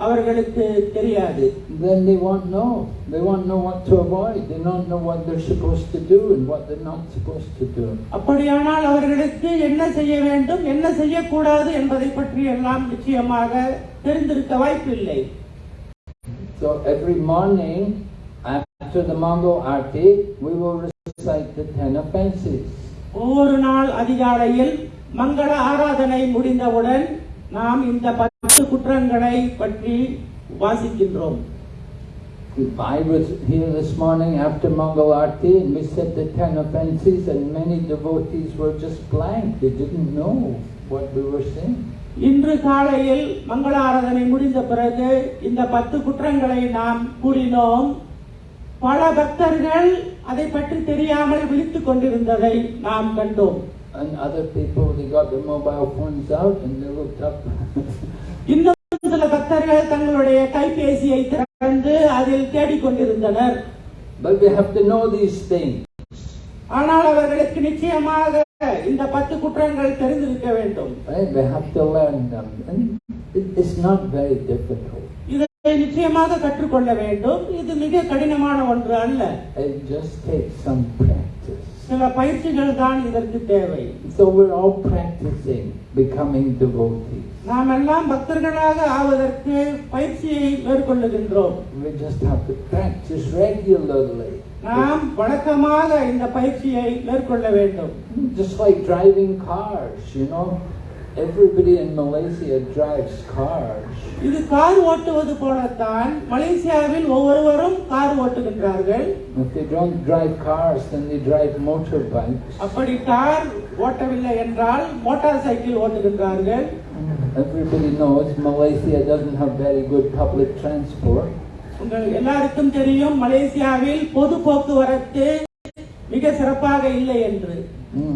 அவர்களுக்கு தெரியாது Then they won't know. They won't know what to avoid. They don't know what they're supposed to do and what they're not supposed to do. அப்படியானால் அவர்களுக்கு என்ன செய்ய வேண்டும் என்ன செய்யக்கூடாது என்பதை பற்றி எல்லாம் நிச்சயமாக தெரிந்திருக்க வாய்ப்பில்லை So every morning after the Mongol Aarti, we will recite the ten offenses. ஒவ்வொரு நாள் அதிகாலையில் மங்கள ஆராதனை முடிந்தவுடன் நாம் இந்த பத்து குற்றங்களை பற்றி வாசிக்கின்றோம் I was here this morning after Mongol Aarti and we said the ten offenses and many devotees were just blank. They didn't know what we were saying. இன்று காலையில் மங்கள ஆராதனை முடிந்த பிறகு இந்த பத்து குற்றங்களை நாம் கூறினோம் பல பக்தர்கள் அதை பற்றி தெரியாமல் விழித்துக் கொண்டிருந்ததை நாம் கண்டோம் And other people, they got their mobile phones out and they looked up. *laughs* இன்னும் சில பக்தர்கள் தங்களுடைய கைபேசியை திறந்து அதில் தேடிக்கொண்டிருந்தனர் But we have to know these things. ஆனால் அவர்களுக்கு நிச்சயமாக இந்த பத்து குற்றங்கள் தெரிந்திருக்க வேண்டும் Right? We have to learn them. And it, it's not very difficult. இதை நிச்சயமாக கற்றுக்கொள்ள வேண்டும் இது மிக கடினமான ஒன்று அல்ல It just takes some practice. சில பயிற்சிகள் தான் இதற்கு தேவை So we're all practicing becoming devotees. நாம் எல்லாம் பக்தர்களாக ஆவதற்கு பயிற்சியை மேற்கொள்ளுகின்றோம் We just have to practice regularly. நாம் வழக்கமாக இந்த பயிற்சியை மேற்கொள்ள வேண்டும் Just like driving cars, you know. Everybody in Malaysia drives cars. இது கார் ஓட்டுவது போலத்தான் மலேசியாவில் ஒவ்வொருவரும் கார் ஓட்டுகின்றார்கள் If they don't drive cars, then they drive motorbikes. அப்படி கார் ஓட்டவில்லை என்றால் மோட்டார் சைக்கிள் ஓட்டுகின்றார்கள் Everybody knows Malaysia doesn't have very good public transport. உங்கள் எல்லாருக்கும் தெரியும் மலேசியாவில் பொது போக்குவரத்து மிக சிறப்பாக இல்லை என்று Mm,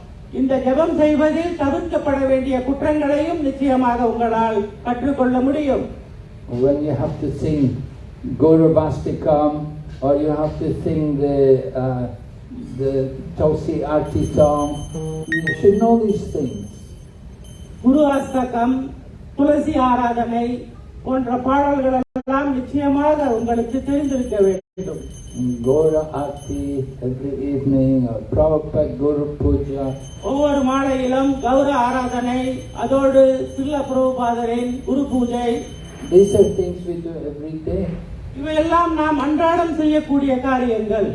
இந்த ஜெபம் செய்வதில் தவிர்க்கப்பட வேண்டிய குற்றங்களையும் நிச்சயமாக உங்களால் கற்றுக்கொள்ள முடியும் When you have to sing Guru Vastikam or you have to sing the uh, the Tulsi Arti song, you should know these things. குரு அஸ்தகம் துளசி ஆராதனை போன்ற பாடல்கள் எல்லாம் நிச்சயமாக உங்களுக்கு தெரிந்திருக்க வேண்டும் Gora Arti every evening or Prabhupada Guru Puja. ஒவ்வொரு மாலையிலும் கௌர ஆராதனை அதோடு சில்ல பிரபுபாதரின் குரு பூஜை These are things we do every day. இவையெல்லாம் நாம் அன்றாடம் செய்யக்கூடிய காரியங்கள்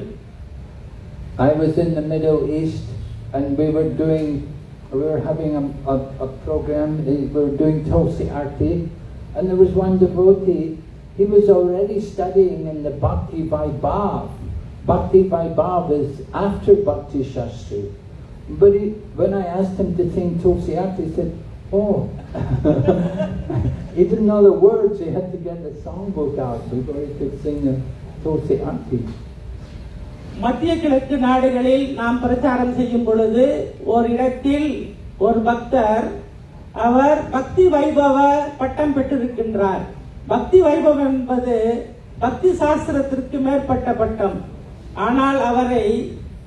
I was in the Middle East and we were doing, we were having a, a, a program, eh, we were doing Tulsi Arti, and there was one devotee, he was already studying in the Bhakti Vaibhav. Bhakti Vaibhav is after Bhakti Shastri. But he, when I asked him to sing Tulsi Arti, he said, oh, *laughs* he didn't know the words. He had to get the songbook out before he could sing the Tulsi Arti. மத்திய கிழக்கு நாடுகளில் நாம் பிரச்சாரம் செய்யும் பொழுது ஒரு இடத்தில் ஒரு பக்தர் அவர் பக்தி வைபவ பட்டம் பெற்றிருக்கின்றார் பக்தி வைபவம் என்பது பக்தி சாஸ்திரத்திற்கு மேற்பட்ட பட்டம் ஆனால் அவரை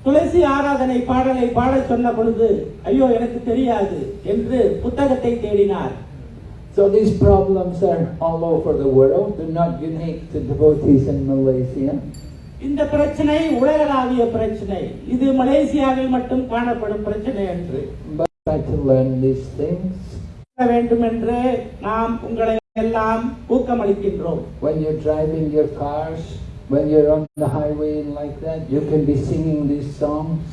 துளசி ஆராதனை பாடலை பாடச் சொன்ன பொழுது ஐயோ எனக்கு தெரியாது என்று புத்தகத்தை தேடினார் So these problems are all over the world. They're not unique to devotees in Malaysia. இந்த பிரச்சனை உலகளாவிய பிரச்சனை இது மலேசியாவில் மட்டும் காணப்படும் பிரச்சனை என்று. வேண்டும் என்று நாம் உங்களை எல்லாம் ஊக்கமளிக்கின்றோம் When you're driving your cars, when you're on the highway and like that, you can be singing these songs.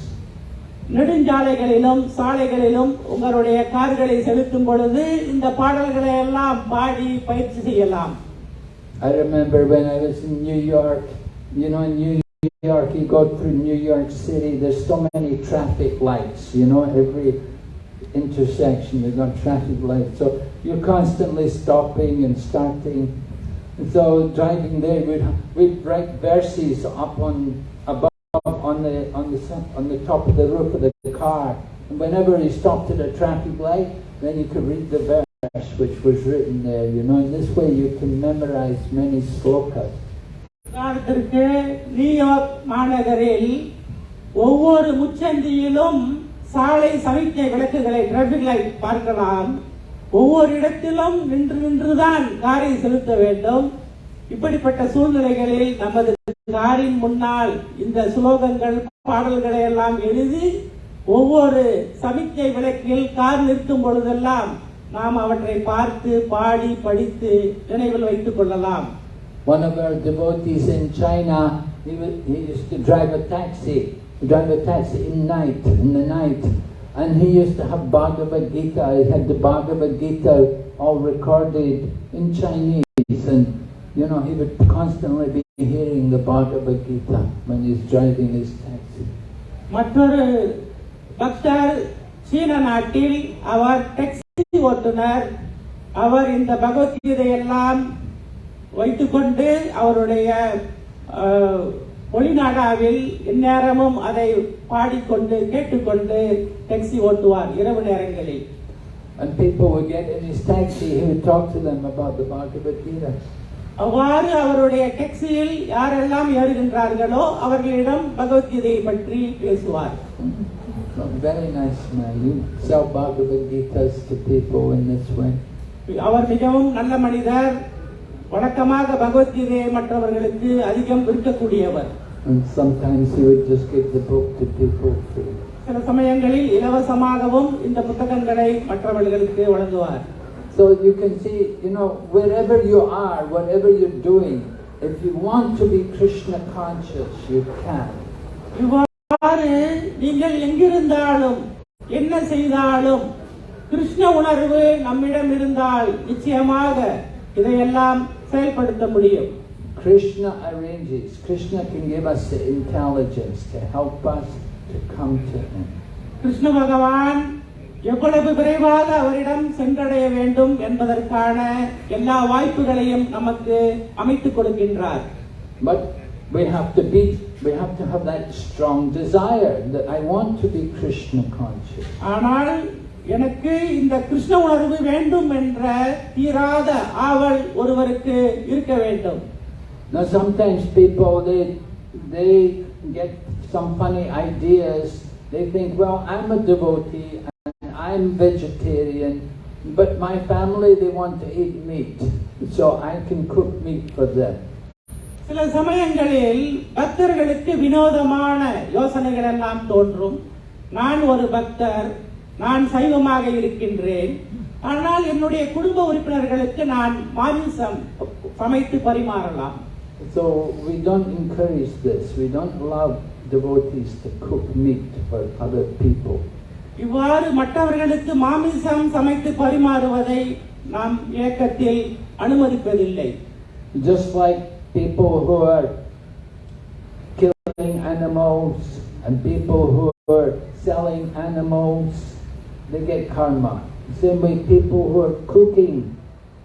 நெடுஞ்சாலைகளிலும் சாலைகளிலும் உங்களுடைய கார்களை செலுத்தும் பொழுது இந்த பாடல்களை எல்லாம் பாடி பயிற்சி செய்யலாம் I remember when I was in New York, you know, in New York, you go through New York City, there's so many traffic lights, you know, every intersection you've got traffic lights. So you're constantly stopping and starting. And so driving there, we'd, we'd write verses up on above on the on the sun- on the top of the roof of the car. And whenever you stopped at a traffic light, then you could read the verse which was written there. You know, in this way you can memorize many slokas. உதாரணத்திற்கு New York மாநகரில் ஒவ்வொரு முச்சந்தியிலும் சாலை சமிக்ஞை விளக்குகளை traffic light பார்க்கலாம். ஒவ்வொரு இடத்திலும் நின்று நின்றுதான் காரை செலுத்த வேண்டும். இப்படிப்பட்ட சூழ்நிலைகளில் நமது காரின் முன்னால் இந்த சுலோகங்கள் பாடல்களை எல்லாம் எழுதி ஒவ்வொரு சமிக்ஞை விளக்கில் கார் நிற்கும் பொழுதெல்லாம் நாம் அவற்றை பார்த்து பாடி படித்து நினைவில் வைத்துக் கொள்ளலாம். One of our devotees in China, he, was, he used to drive a taxi, drive a taxi in night, in the night, and he used to have Bhagavad Gita. He had the Bhagavad Gita all recorded in Chinese, and you know he would constantly be hearing the Bhagavad Gita when he's driving his taxi. மற்றொரு பக்தர் சீன நாட்டில் அவர் taxi ஓட்டுநர் அவர் இந்த பகவத்கீதையெல்லாம் வைத்துக்கொண்டு அவருடைய அஹ், ஒளிநாடாவில் எந்நேரமும் அதை பாடிக்கொண்டு கேட்டுக்கொண்டு டாக்ஸி ஓட்டுவார் இரவு நேரங்களில் And people would get in his taxi, he would talk to them about the Bhagavad Gita. அவ்வாறு அவருடைய டாக்ஸியில் யாரெல்லாம் ஏறுகின்றார்களோ அவர்களிடம் பகவத்கீதையை பற்றி பேசுவார் very nice man. You sell Bhagavad Gitas to people in this way. அவர் மிகவும் நல்ல மனிதர் வழக்கமாக பகவத்கீதையை மற்றவர்களுக்கு அதிகம் விற்கக்கூடியவர் And sometimes he would just give the book to people free. சில சமயங்களில் இலவசமாகவும் இந்த புத்தகங்களை மற்றவர்களுக்கு வழங்குவார் So you can see, you know, wherever you are, whatever you're doing, if you want to be Krishna conscious, you can. இவ்வாறு நீங்கள் எங்கிருந்தாலும் என்ன செய்தாலும் கிருஷ்ண உணர்வு நம்மிடம் இருந்தால் நிச்சயமாக இதையெல்லாம் செயல்படுத்த முடியும் Krishna arranges. Krishna can give us the intelligence to help us to come to Him. Krishna பகவான் எவ்வளவு விரைவாக அவரிடம் சென்றடைய வேண்டும் என்பதற்கான எல்லா வாய்ப்புகளையும் நமக்கு அமைத்துக் கொடுக்கின்றார் But we have to be, we have to have that strong desire that I want to be Krishna conscious. ஆனால் எனக்கு இந்த கிருஷ்ண உணர்வு வேண்டும் என்ற தீராத ஆவல் ஒருவருக்கு இருக்க வேண்டும் Now sometimes people they they get some funny ideas. They think, well, I'm a devotee and I'm vegetarian, but my family they want to eat meat, so I can cook meat for them. சில சமயங்களில் பக்தர்களுக்கு வினோதமான யோசனைகள் எல்லாம் தோன்றும் நான் ஒரு பக்தர் நான் சைவமாக இருக்கின்றேன் ஆனால் என்னுடைய குடும்ப உறுப்பினர்களுக்கு நான் மாமிசம் சமைத்து பரிமாறலாம் So we don't encourage this. We don't allow devotees to cook meat for other people. இவ்வாறு மற்றவர்களுக்கு மாமிசம் சமைத்து பரிமாறுவதை நாம் இயக்கத்தில் அனுமதிப்பதில்லை Just like people who are killing animals and people who are selling animals, they get karma. Same way people who are cooking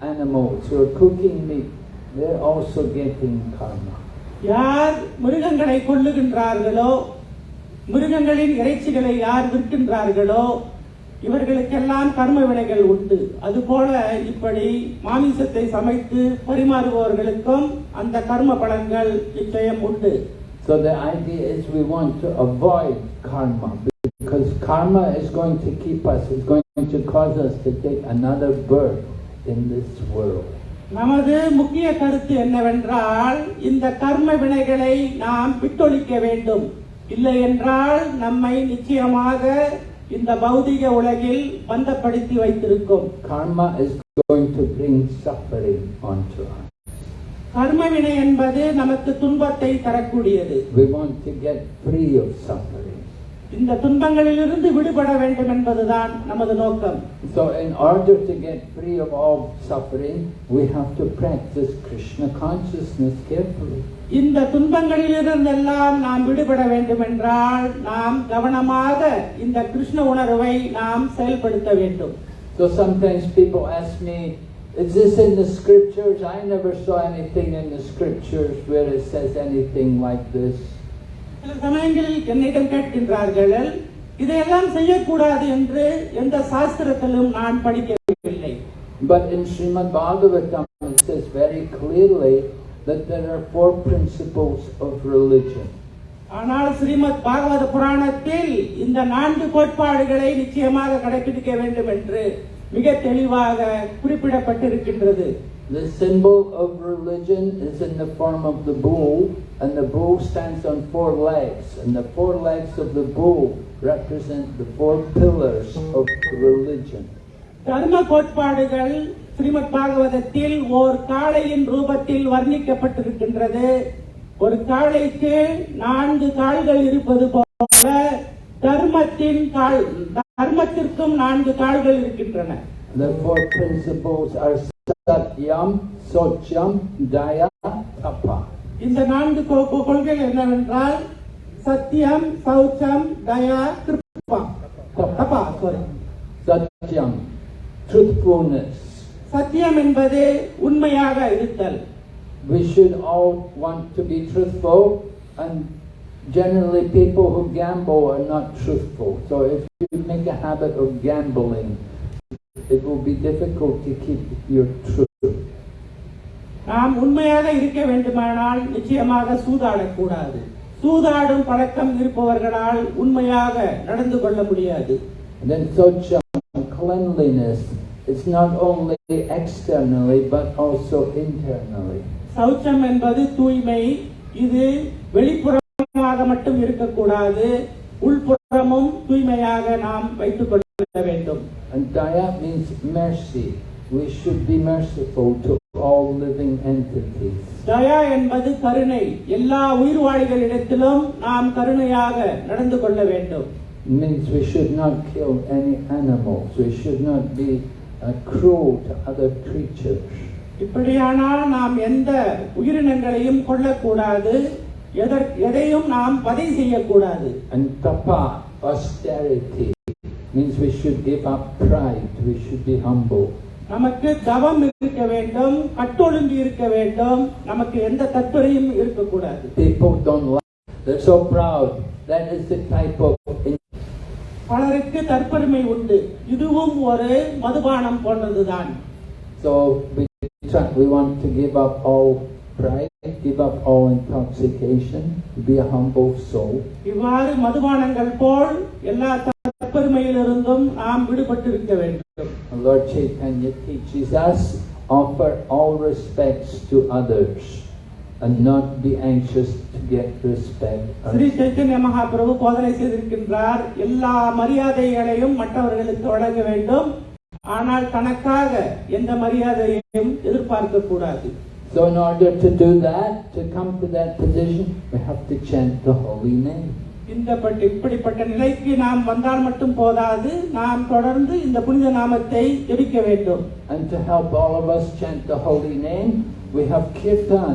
animals, who are cooking meat, they're also getting karma. யார் மிருகங்களை கொல்லுகின்றார்களோ மிருகங்களின் இறைச்சிகளை யார் விற்கின்றார்களோ இவர்களுக்கெல்லாம் கர்ம வினைகள் உண்டு அதுபோல இப்படி மாமிசத்தை சமைத்து பரிமாறுபவர்களுக்கும் அந்த கர்ம பலன்கள் நிச்சயம் உண்டு So the idea is we want to avoid karma because karma is going to keep us, it's going to cause us to take another birth in this world. நமது முக்கிய கருத்து என்னவென்றால் இந்த கர்ம வினைகளை நாம் விட்டொழிக்க வேண்டும் இல்லை என்றால் நம்மை நிச்சயமாக இந்த பௌதிக உலகில் பந்தப்படுத்தி வைத்திருக்கும் Karma is going to bring suffering onto us. கர்ம வினை என்பது நமக்கு துன்பத்தை தரக்கூடியது We want to get free of suffering. இந்த துன்பங்களிலிருந்து விடுபட வேண்டும் என்பதுதான் நமது நோக்கம் So in order to get free of all suffering, we have to practice Krishna consciousness carefully. இந்த துன்பங்களிலிருந்தெல்லாம் நாம் விடுபட வேண்டும் என்றால் நாம் கவனமாக இந்த கிருஷ்ண உணர்வை நாம் செயல்படுத்த வேண்டும் So sometimes people ask me, is this in the scriptures? I never saw anything in the scriptures where it says anything like this. சில சமயங்களில் என்னிடம் கேட்கின்றார்கள் இதையெல்லாம் செய்யக்கூடாது என்று எந்த சாஸ்திரத்திலும் நான் படிக்கவில்லை But in Srimad Bhagavatam it says very clearly that there are four principles of religion. ஆனால் ஸ்ரீமத் பாகவத புராணத்தில் இந்த நான்கு கோட்பாடுகளை நிச்சயமாக கடைபிடிக்க வேண்டும் என்று மிக தெளிவாக குறிப்பிடப்பட்டிருக்கின்றது The symbol of religion is in the form of the bull, and the bull stands on four legs, and the four legs of the bull represent the four pillars of religion. தர்ம கோட்பாடுகள் ஸ்ரீமத் பாகவதத்தில் ஓர் காளையின் ரூபத்தில் வர்ணிக்கப்பட்டிருக்கின்றது ஒரு காளைக்கு நான்கு கால்கள் இருப்பது போல தர்மத்தின் கால் தர்மத்திற்கும் நான்கு கால்கள் இருக்கின்றன The four principles are Satyam, Socham, Daya, Tapa. இந்த நான்கு கொ- கொ- கொள்கைகள் என்னவென்றால் சத்தியம் சௌச்சம் தயா கிருப்பா தபா sorry. truthfulness. சத்தியம் என்பது உண்மையாக இருத்தல் We should all want to be truthful, and generally, people who gamble are not truthful. So, if you make a habit of gambling, it will be difficult to keep your truth. நாம் உண்மையாக இருக்க வேண்டுமானால் நிச்சயமாக சூதாடக்கூடாது சூதாடும் பழக்கம் இருப்பவர்களால் உண்மையாக நடந்து கொள்ள முடியாது then, Socham, cleanliness, it's not only externally but also internally. சௌச்சம் என்பது தூய்மை இது வெளிப்புறமாக மட்டும் இருக்கக்கூடாது உள்புறமும் தூய்மையாக நாம் வைத்துக் கொள்ள வேண்டும் And Daya means mercy. We should be merciful to all living entities. தயா என்பது கருணை எல்லா உயிர்வாழிகளிடத்திலும் நாம் கருணையாக நடந்து கொள்ள வேண்டும் means we should not kill any animals. We should not be uh, cruel to other creatures. இப்படியானால் நாம் எந்த உயிரினங்களையும் கொல்லக்கூடாது எதற் எதையும் நாம் வதை செய்யக்கூடாது And tapa, austerity, means we should give up pride. We should be humble. நமக்கு தவம் இருக்க வேண்டும் கட்டொழுங்கு இருக்க வேண்டும் நமக்கு எந்த தத்துறையும் இருக்கக்கூடாது People don't like. They're so proud. That is the type of பலருக்கு தற்பெருமை உண்டு இதுவும் ஒரு மதுபானம் போன்றதுதான் So we try, we want to give up all pride, give up all intoxication, be a humble soul. இவ்வாறு மதுபானங்கள் போல் எல்லா தற்பெருமையிலிருந்தும் நாம் விடுபட்டிருக்க வேண்டும் Lord Chaitanya teaches us offer all respects to others and not be anxious to get respect. Sri Chaitanya Mahaprabhu போதனை செய்திருக்கின்றார் எல்லா மரியாதைகளையும் மற்றவர்களுக்கு வழங்க வேண்டும் ஆனால் தனக்காக எந்த மரியாதையையும் எதிர்பார்க்க கூடாது So in order to do that, to come to that position, we have to chant the holy name. இந்த பட்ட- இப்படிப்பட்ட நிலைக்கு நாம் வந்தால் மட்டும் போதாது நாம் தொடர்ந்து இந்த புனித நாமத்தை ஜெபிக்க வேண்டும் And to help all of us chant the holy name, we have kirtan.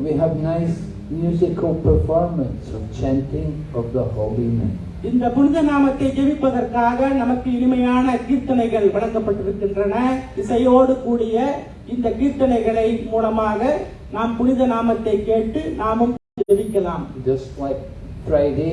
We have nice musical performance of chanting of the holy name. இந்த புனித நாமத்தை ஜெபிப்பதற்காக நமக்கு இனிமையான கீர்த்தனைகள் வழங்கப்பட்டிருக்கின்றன இசையோடு கூடிய இந்த கீர்த்தனைகளை மூலமாக நாம் புனித நாமத்தை கேட்டு நாமும் ஜெபிக்கலாம் Just like Friday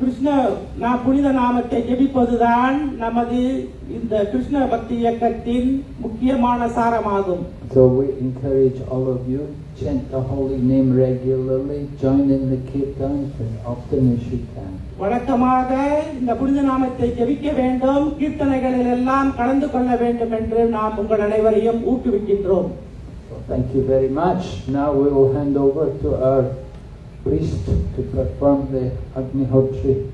கிருஷ்ண நான் புனித நாமத்தை ஜெபிப்பதுதான் நமது இந்த கிருஷ்ண பக்தி இயக்கத்தின் முக்கியமான சாரமாகும் So we encourage all of you, chant the holy name regularly, join in the kirtans as often as you can. வழக்கமாக இந்த புனித நாமத்தை ஜெபிக்க வேண்டும் கீர்த்தனைகளில் எல்லாம் கலந்து கொள்ள வேண்டும் என்று நாம் உங்கள் அனைவரையும் ஊக்குவிக்கின்றோம் thank you very much. Now we will hand over to our priest to perform the Agni Hotri.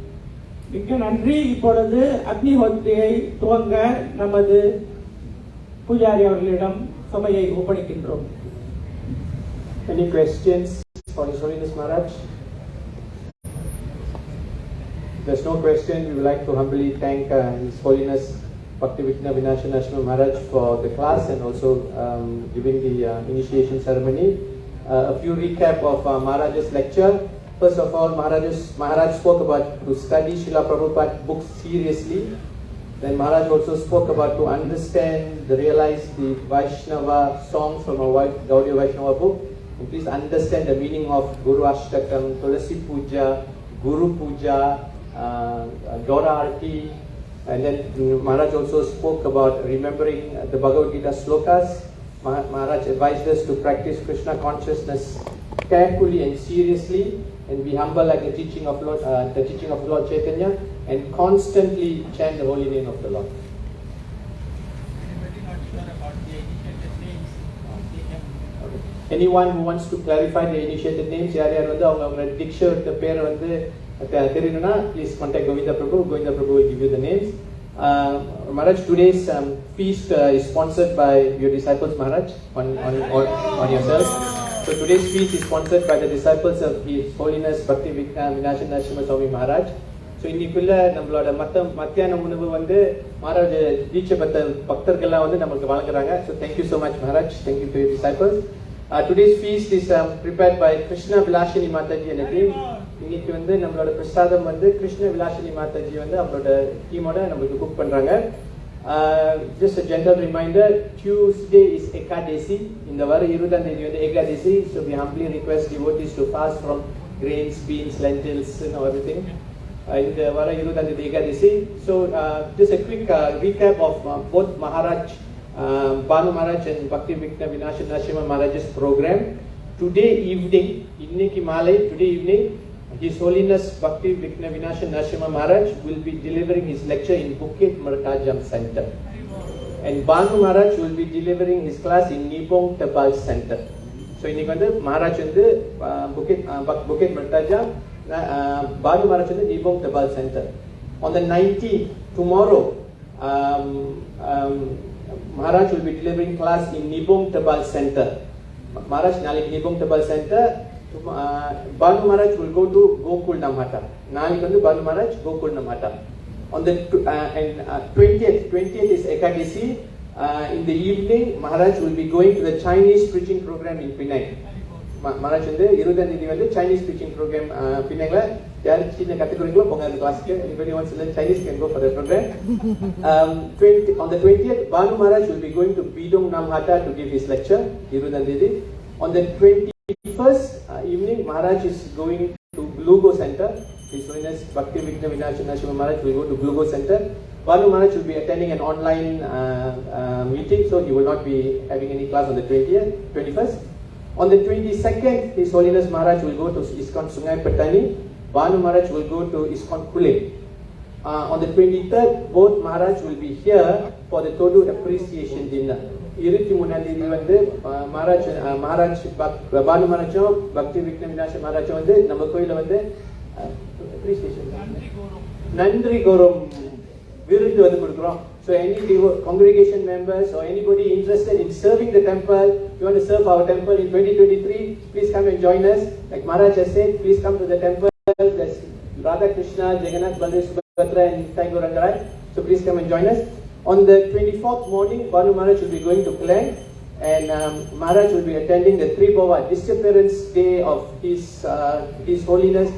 Any questions for His Holiness Maharaj? There's no question. We would like to humbly thank uh, His Holiness Bhakti Vighna Vinasha Narasimha Maharaj for the class and also um, giving the uh, initiation ceremony. Uh, a few recap of uh, Maharaj's lecture. First of all, Maharaj's, Maharaj spoke about to study Srila Prabhupada books seriously. Then Maharaj also spoke about to understand, realize the Vaishnava songs from a Gaudiya Vaishnava book. And please understand the meaning of Guru Ashtakam, Tulasi Puja, Guru Puja, uh, Gaura Arti. And then mm, Maharaj also spoke about remembering the Bhagavad Gita slokas. Mah- Maharaj advised us to practice Krishna consciousness carefully and seriously and be humble like the teaching of Lord, uh, the teaching of Lord Chaitanya and constantly chant the holy name of the Lord. Okay. Anyone who wants to clarify the initiated names யார் யார் வந்து அவங்க அவங்க டிக்ஷர்ட் பேரை வந்து தெ- தெரியணும்னா please contact Govinda Prabhu Govinda Prabhu will give you the names uh, Maharaj today's um, feast uh, is sponsored by your disciples Maharaj on, on, on, on yourself So today's feast is sponsored by the disciples of His Holiness Bhakti Vinashan Narasimha Swami Maharaj. So இன்னைக்குள்ள நம்மளோட மத்த மத்தியான உணவு வந்து மகாராஜ தீட்சை பத்த பக்தர்கள்லாம் வந்து நமக்கு வழங்குறாங்க so thank you so much Maharaj thank you to disciples today's feast is prepared by Krishna Vilasini Mataji and team இன்னைக்கு வந்து நம்மளோட பிரசாதம் வந்து கிருஷ்ண விலாசினி மாதாஜி வந்து அவங்களோட டீமோட நம்மளுக்கு குக் பண்றாங்க just general reminder Tuesday is Ekadashi இந்த வார இருபதாம் தேதி வந்து Ekadashi so we humbly request devotees to fast from grains beans lentils everything இந்த வார இருபதாம் தேதி Ekadashi so just a quick uh, recap of uh, both Maharaj uh, Banu Maharaj and Bhakti Vikna Vinasha Narasimha Maharaj's program. Today evening, இன்னைக்கு மாலை today evening, His Holiness Bhakti Vikna Vinasha Narasimha Maharaj will be delivering his lecture in Bukit Mertajam Center. And Banu Maharaj will be delivering his class in Nibong Tabal Center. So இன்னைக்கு வந்து மகாராஜ் வந்து புக்கெட் புக்கெட் மெட்டாஜா பானு மகாராஜ் வந்து நிபோங் தபால் centre on the nineteen tomorrow Maharaj will be delivering class in Nibong தபால் centre Maharaj நாளைக்கு நிபோங் தபால் centre Bhanu Maharaj will go to Gokul Namahata. Nalikandu Bhanu Maharaj, Gokul Namahata. On the 20th, 20th is Ekadashi. In the evening, Maharaj will be going to the Chinese preaching program in Penang. Maharaj in the Irudanidhi the Chinese preaching program uh, Penang. They are in the category of Pongan Glasgow. Anybody to learn Chinese can go for the program. Um, 20, on the 20th, Bhanu Maharaj will be going to Bidong Namhata to give his lecture, Irudanidhi. On the 20th, 21st uh, evening Maharaj is going to Gelugor Center His Holiness Bhakti Vigna Vinasha Narasimha Maharaj will go to Gelugor Center Bhanu Maharaj will be attending an online uh, uh, meeting so he will not be having any class on the 20th 21st on the 22nd, His Holiness Maharaj will go to ISKCON Sungai Petani. Maharaj will go to ISKCON Kule. Uh, on the 23rd, both Maharaj will be here for the Todu appreciation dinner. இருபத்தி மூணாம் தேதி வந்து மகாராஜ் மகாராஜ் பானு மகாராஜும் பக்தி விக்ன விநாச மகாராஜும் வந்து நம்ம கோயில வந்து appreciation நன்றி கௌரவம் விருது வந்து கொடுக்குறோம் So any congregation members or anybody interested in serving the temple, you want to serve our temple in 2023, please come and join us. Like Maharaj has said, please come to the temple. There's Radha Krishna, Jagannath, Baladev, Subhadra and Thakur Rangaraj. So please come and join us. On the 24th morning, Bhanu Maharaj will be going to Klang and um, Maharaj will be attending the Tirobhava disappearance day of His, uh, His Holiness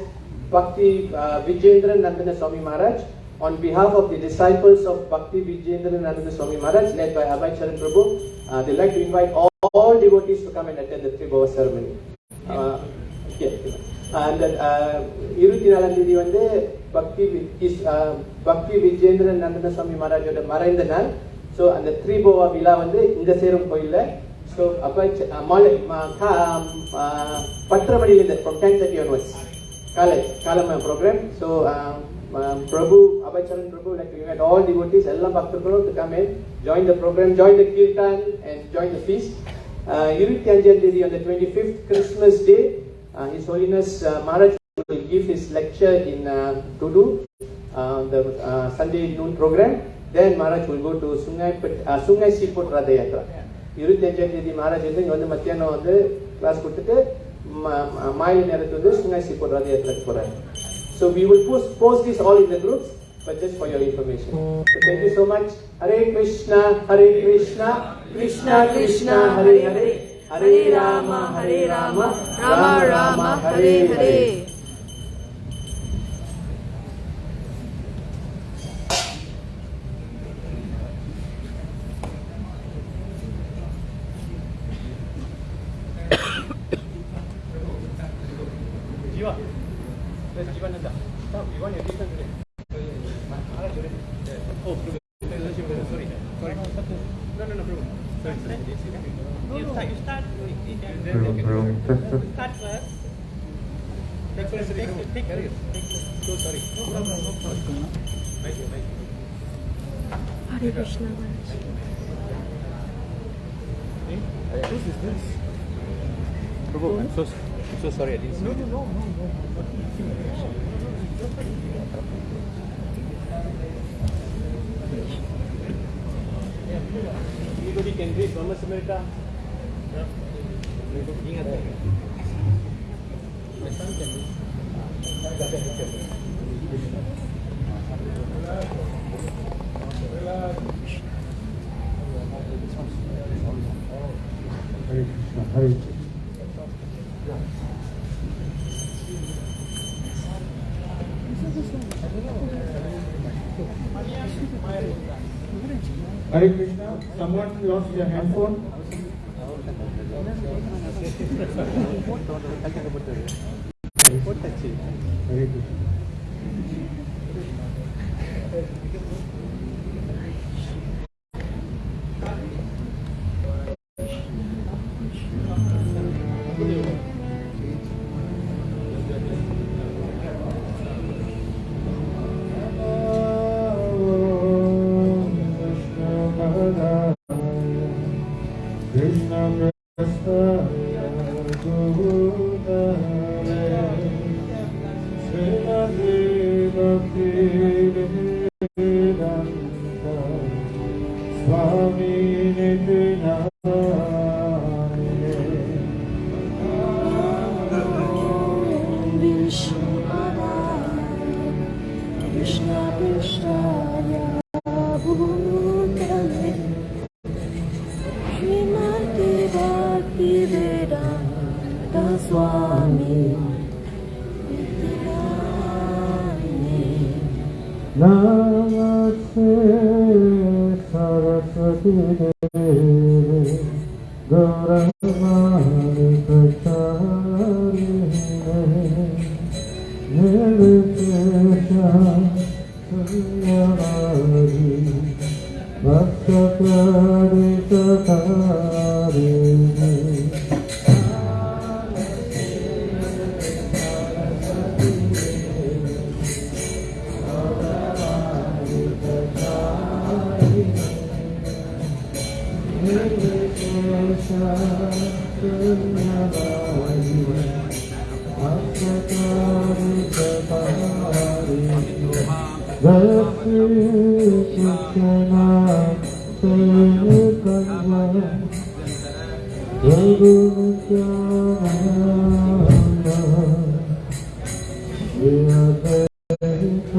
Bhakti uh, Vijayendra Nandana Swami Maharaj on behalf of the disciples of Bhakti Vijayendra Nandana Swami Maharaj led by Abhay Charan Prabhu. Uh, they'd like to invite all, all, devotees to come and attend the Tirobhava ceremony. Uh, yeah. And uh, பக்தி பக்தி விஜேந்திரன் நந்தன சுவாமி மகாராஜோட மறைந்த நாள். So அந்த த்ரீபோவா விழா வந்து இந்த சேரும் கோயிலில். ஸோ அப்போ பத்தரை மணிலேருந்து ஃப்ரம் டென் தேர்ட்டி ஒன்வர்ஸ் காலை காலம programme so Prabhu Abhaicharan Prabhu like you had all devotees எல்லா பக்தர்களும் to come and join the programme join the kirtan and join the feast இருபத்தி அஞ்சாம் தேதி அந்த twenty fifth Christmas day his holiness Maharaj give his lecture in uh, Tudu, uh, the uh, Sunday noon program. Then Maharaj will go to Sungai Siput uh, Ratha Yatra. Yeah. Maharaj is going to go to the class and Sungai Siput Ratha Yatra. So we will post, post this all in the groups, but just for your information. Thank you so much. Hare Krishna, Hare Krishna, Krishna Krishna, Hare Hare. Hare Rama, Hare Rama, Rama Rama, Rama, Rama Hare. Hare. make that. Hare Krishna, someone lost their handphone. Hare Krishna.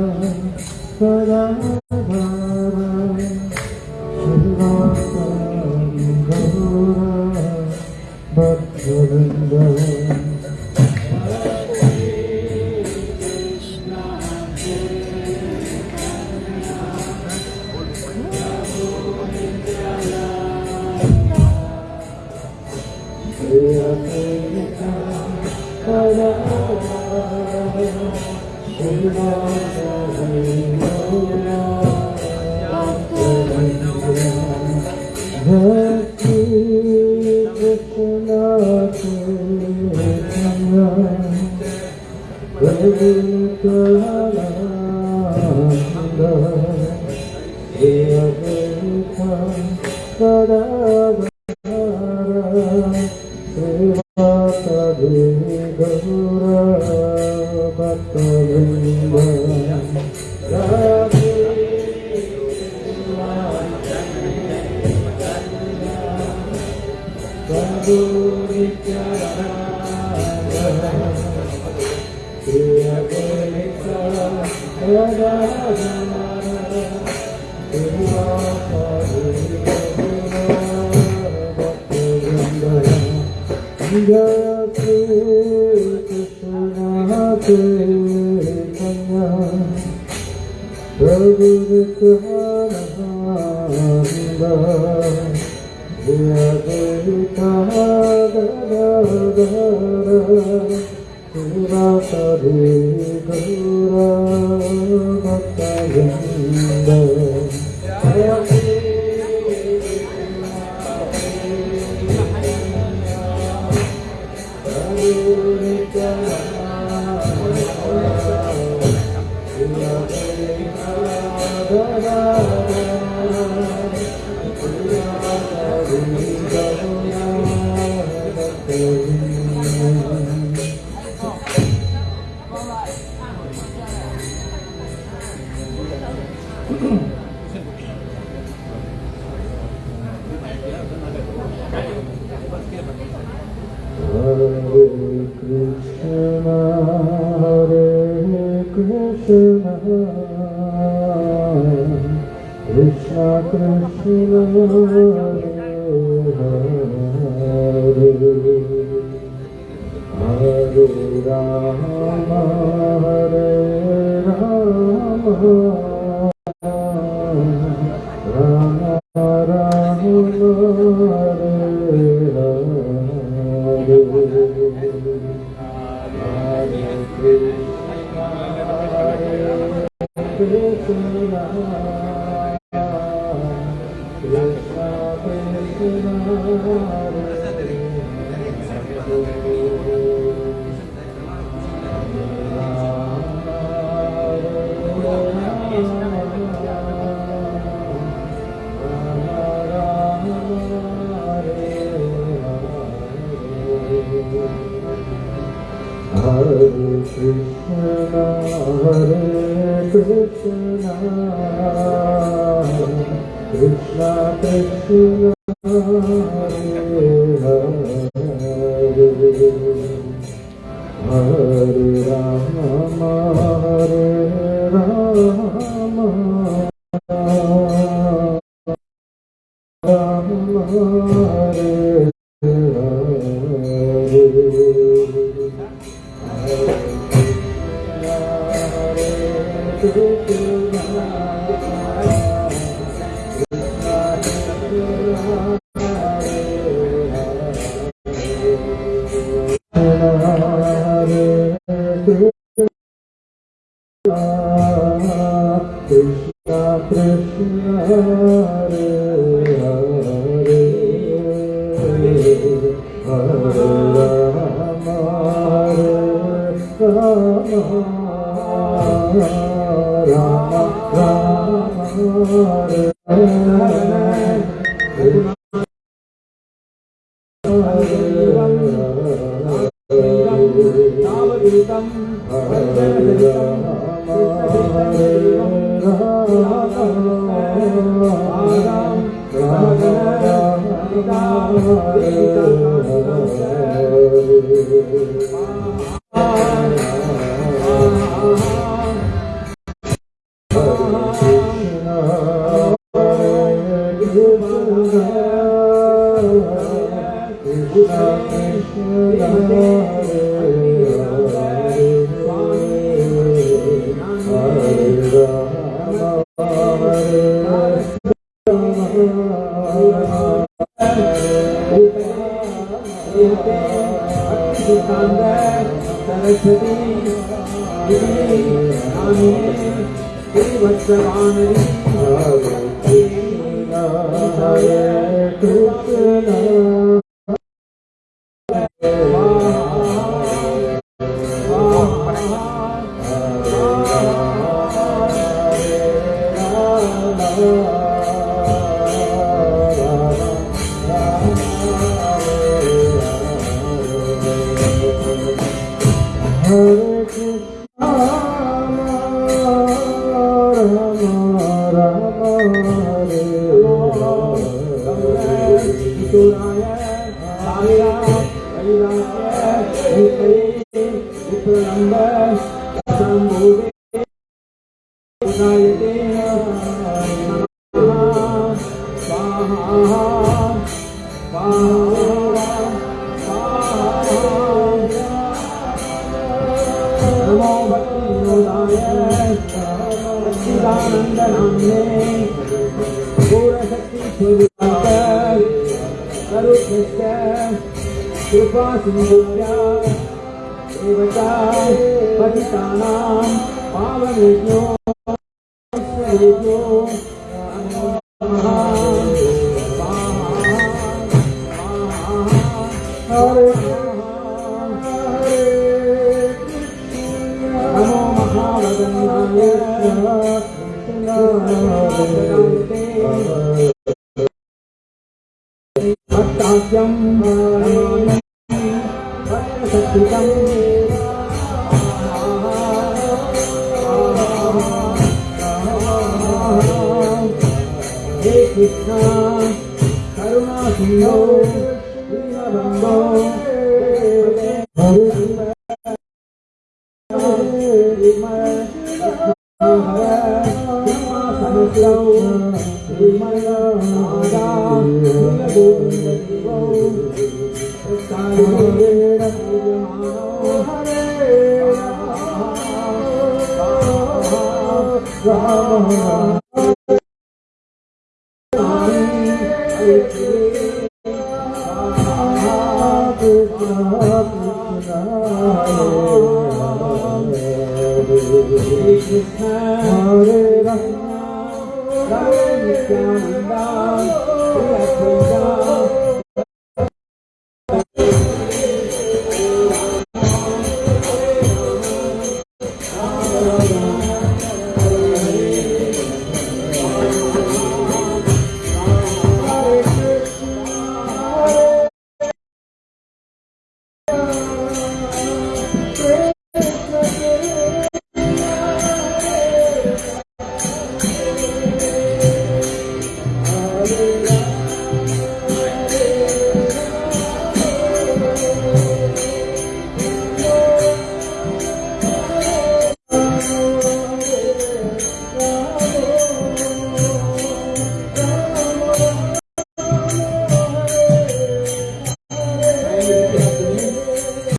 forever, forever. Mm-hmm. *clears throat* Rama Rama देवता पतितानां पावनेभ्यो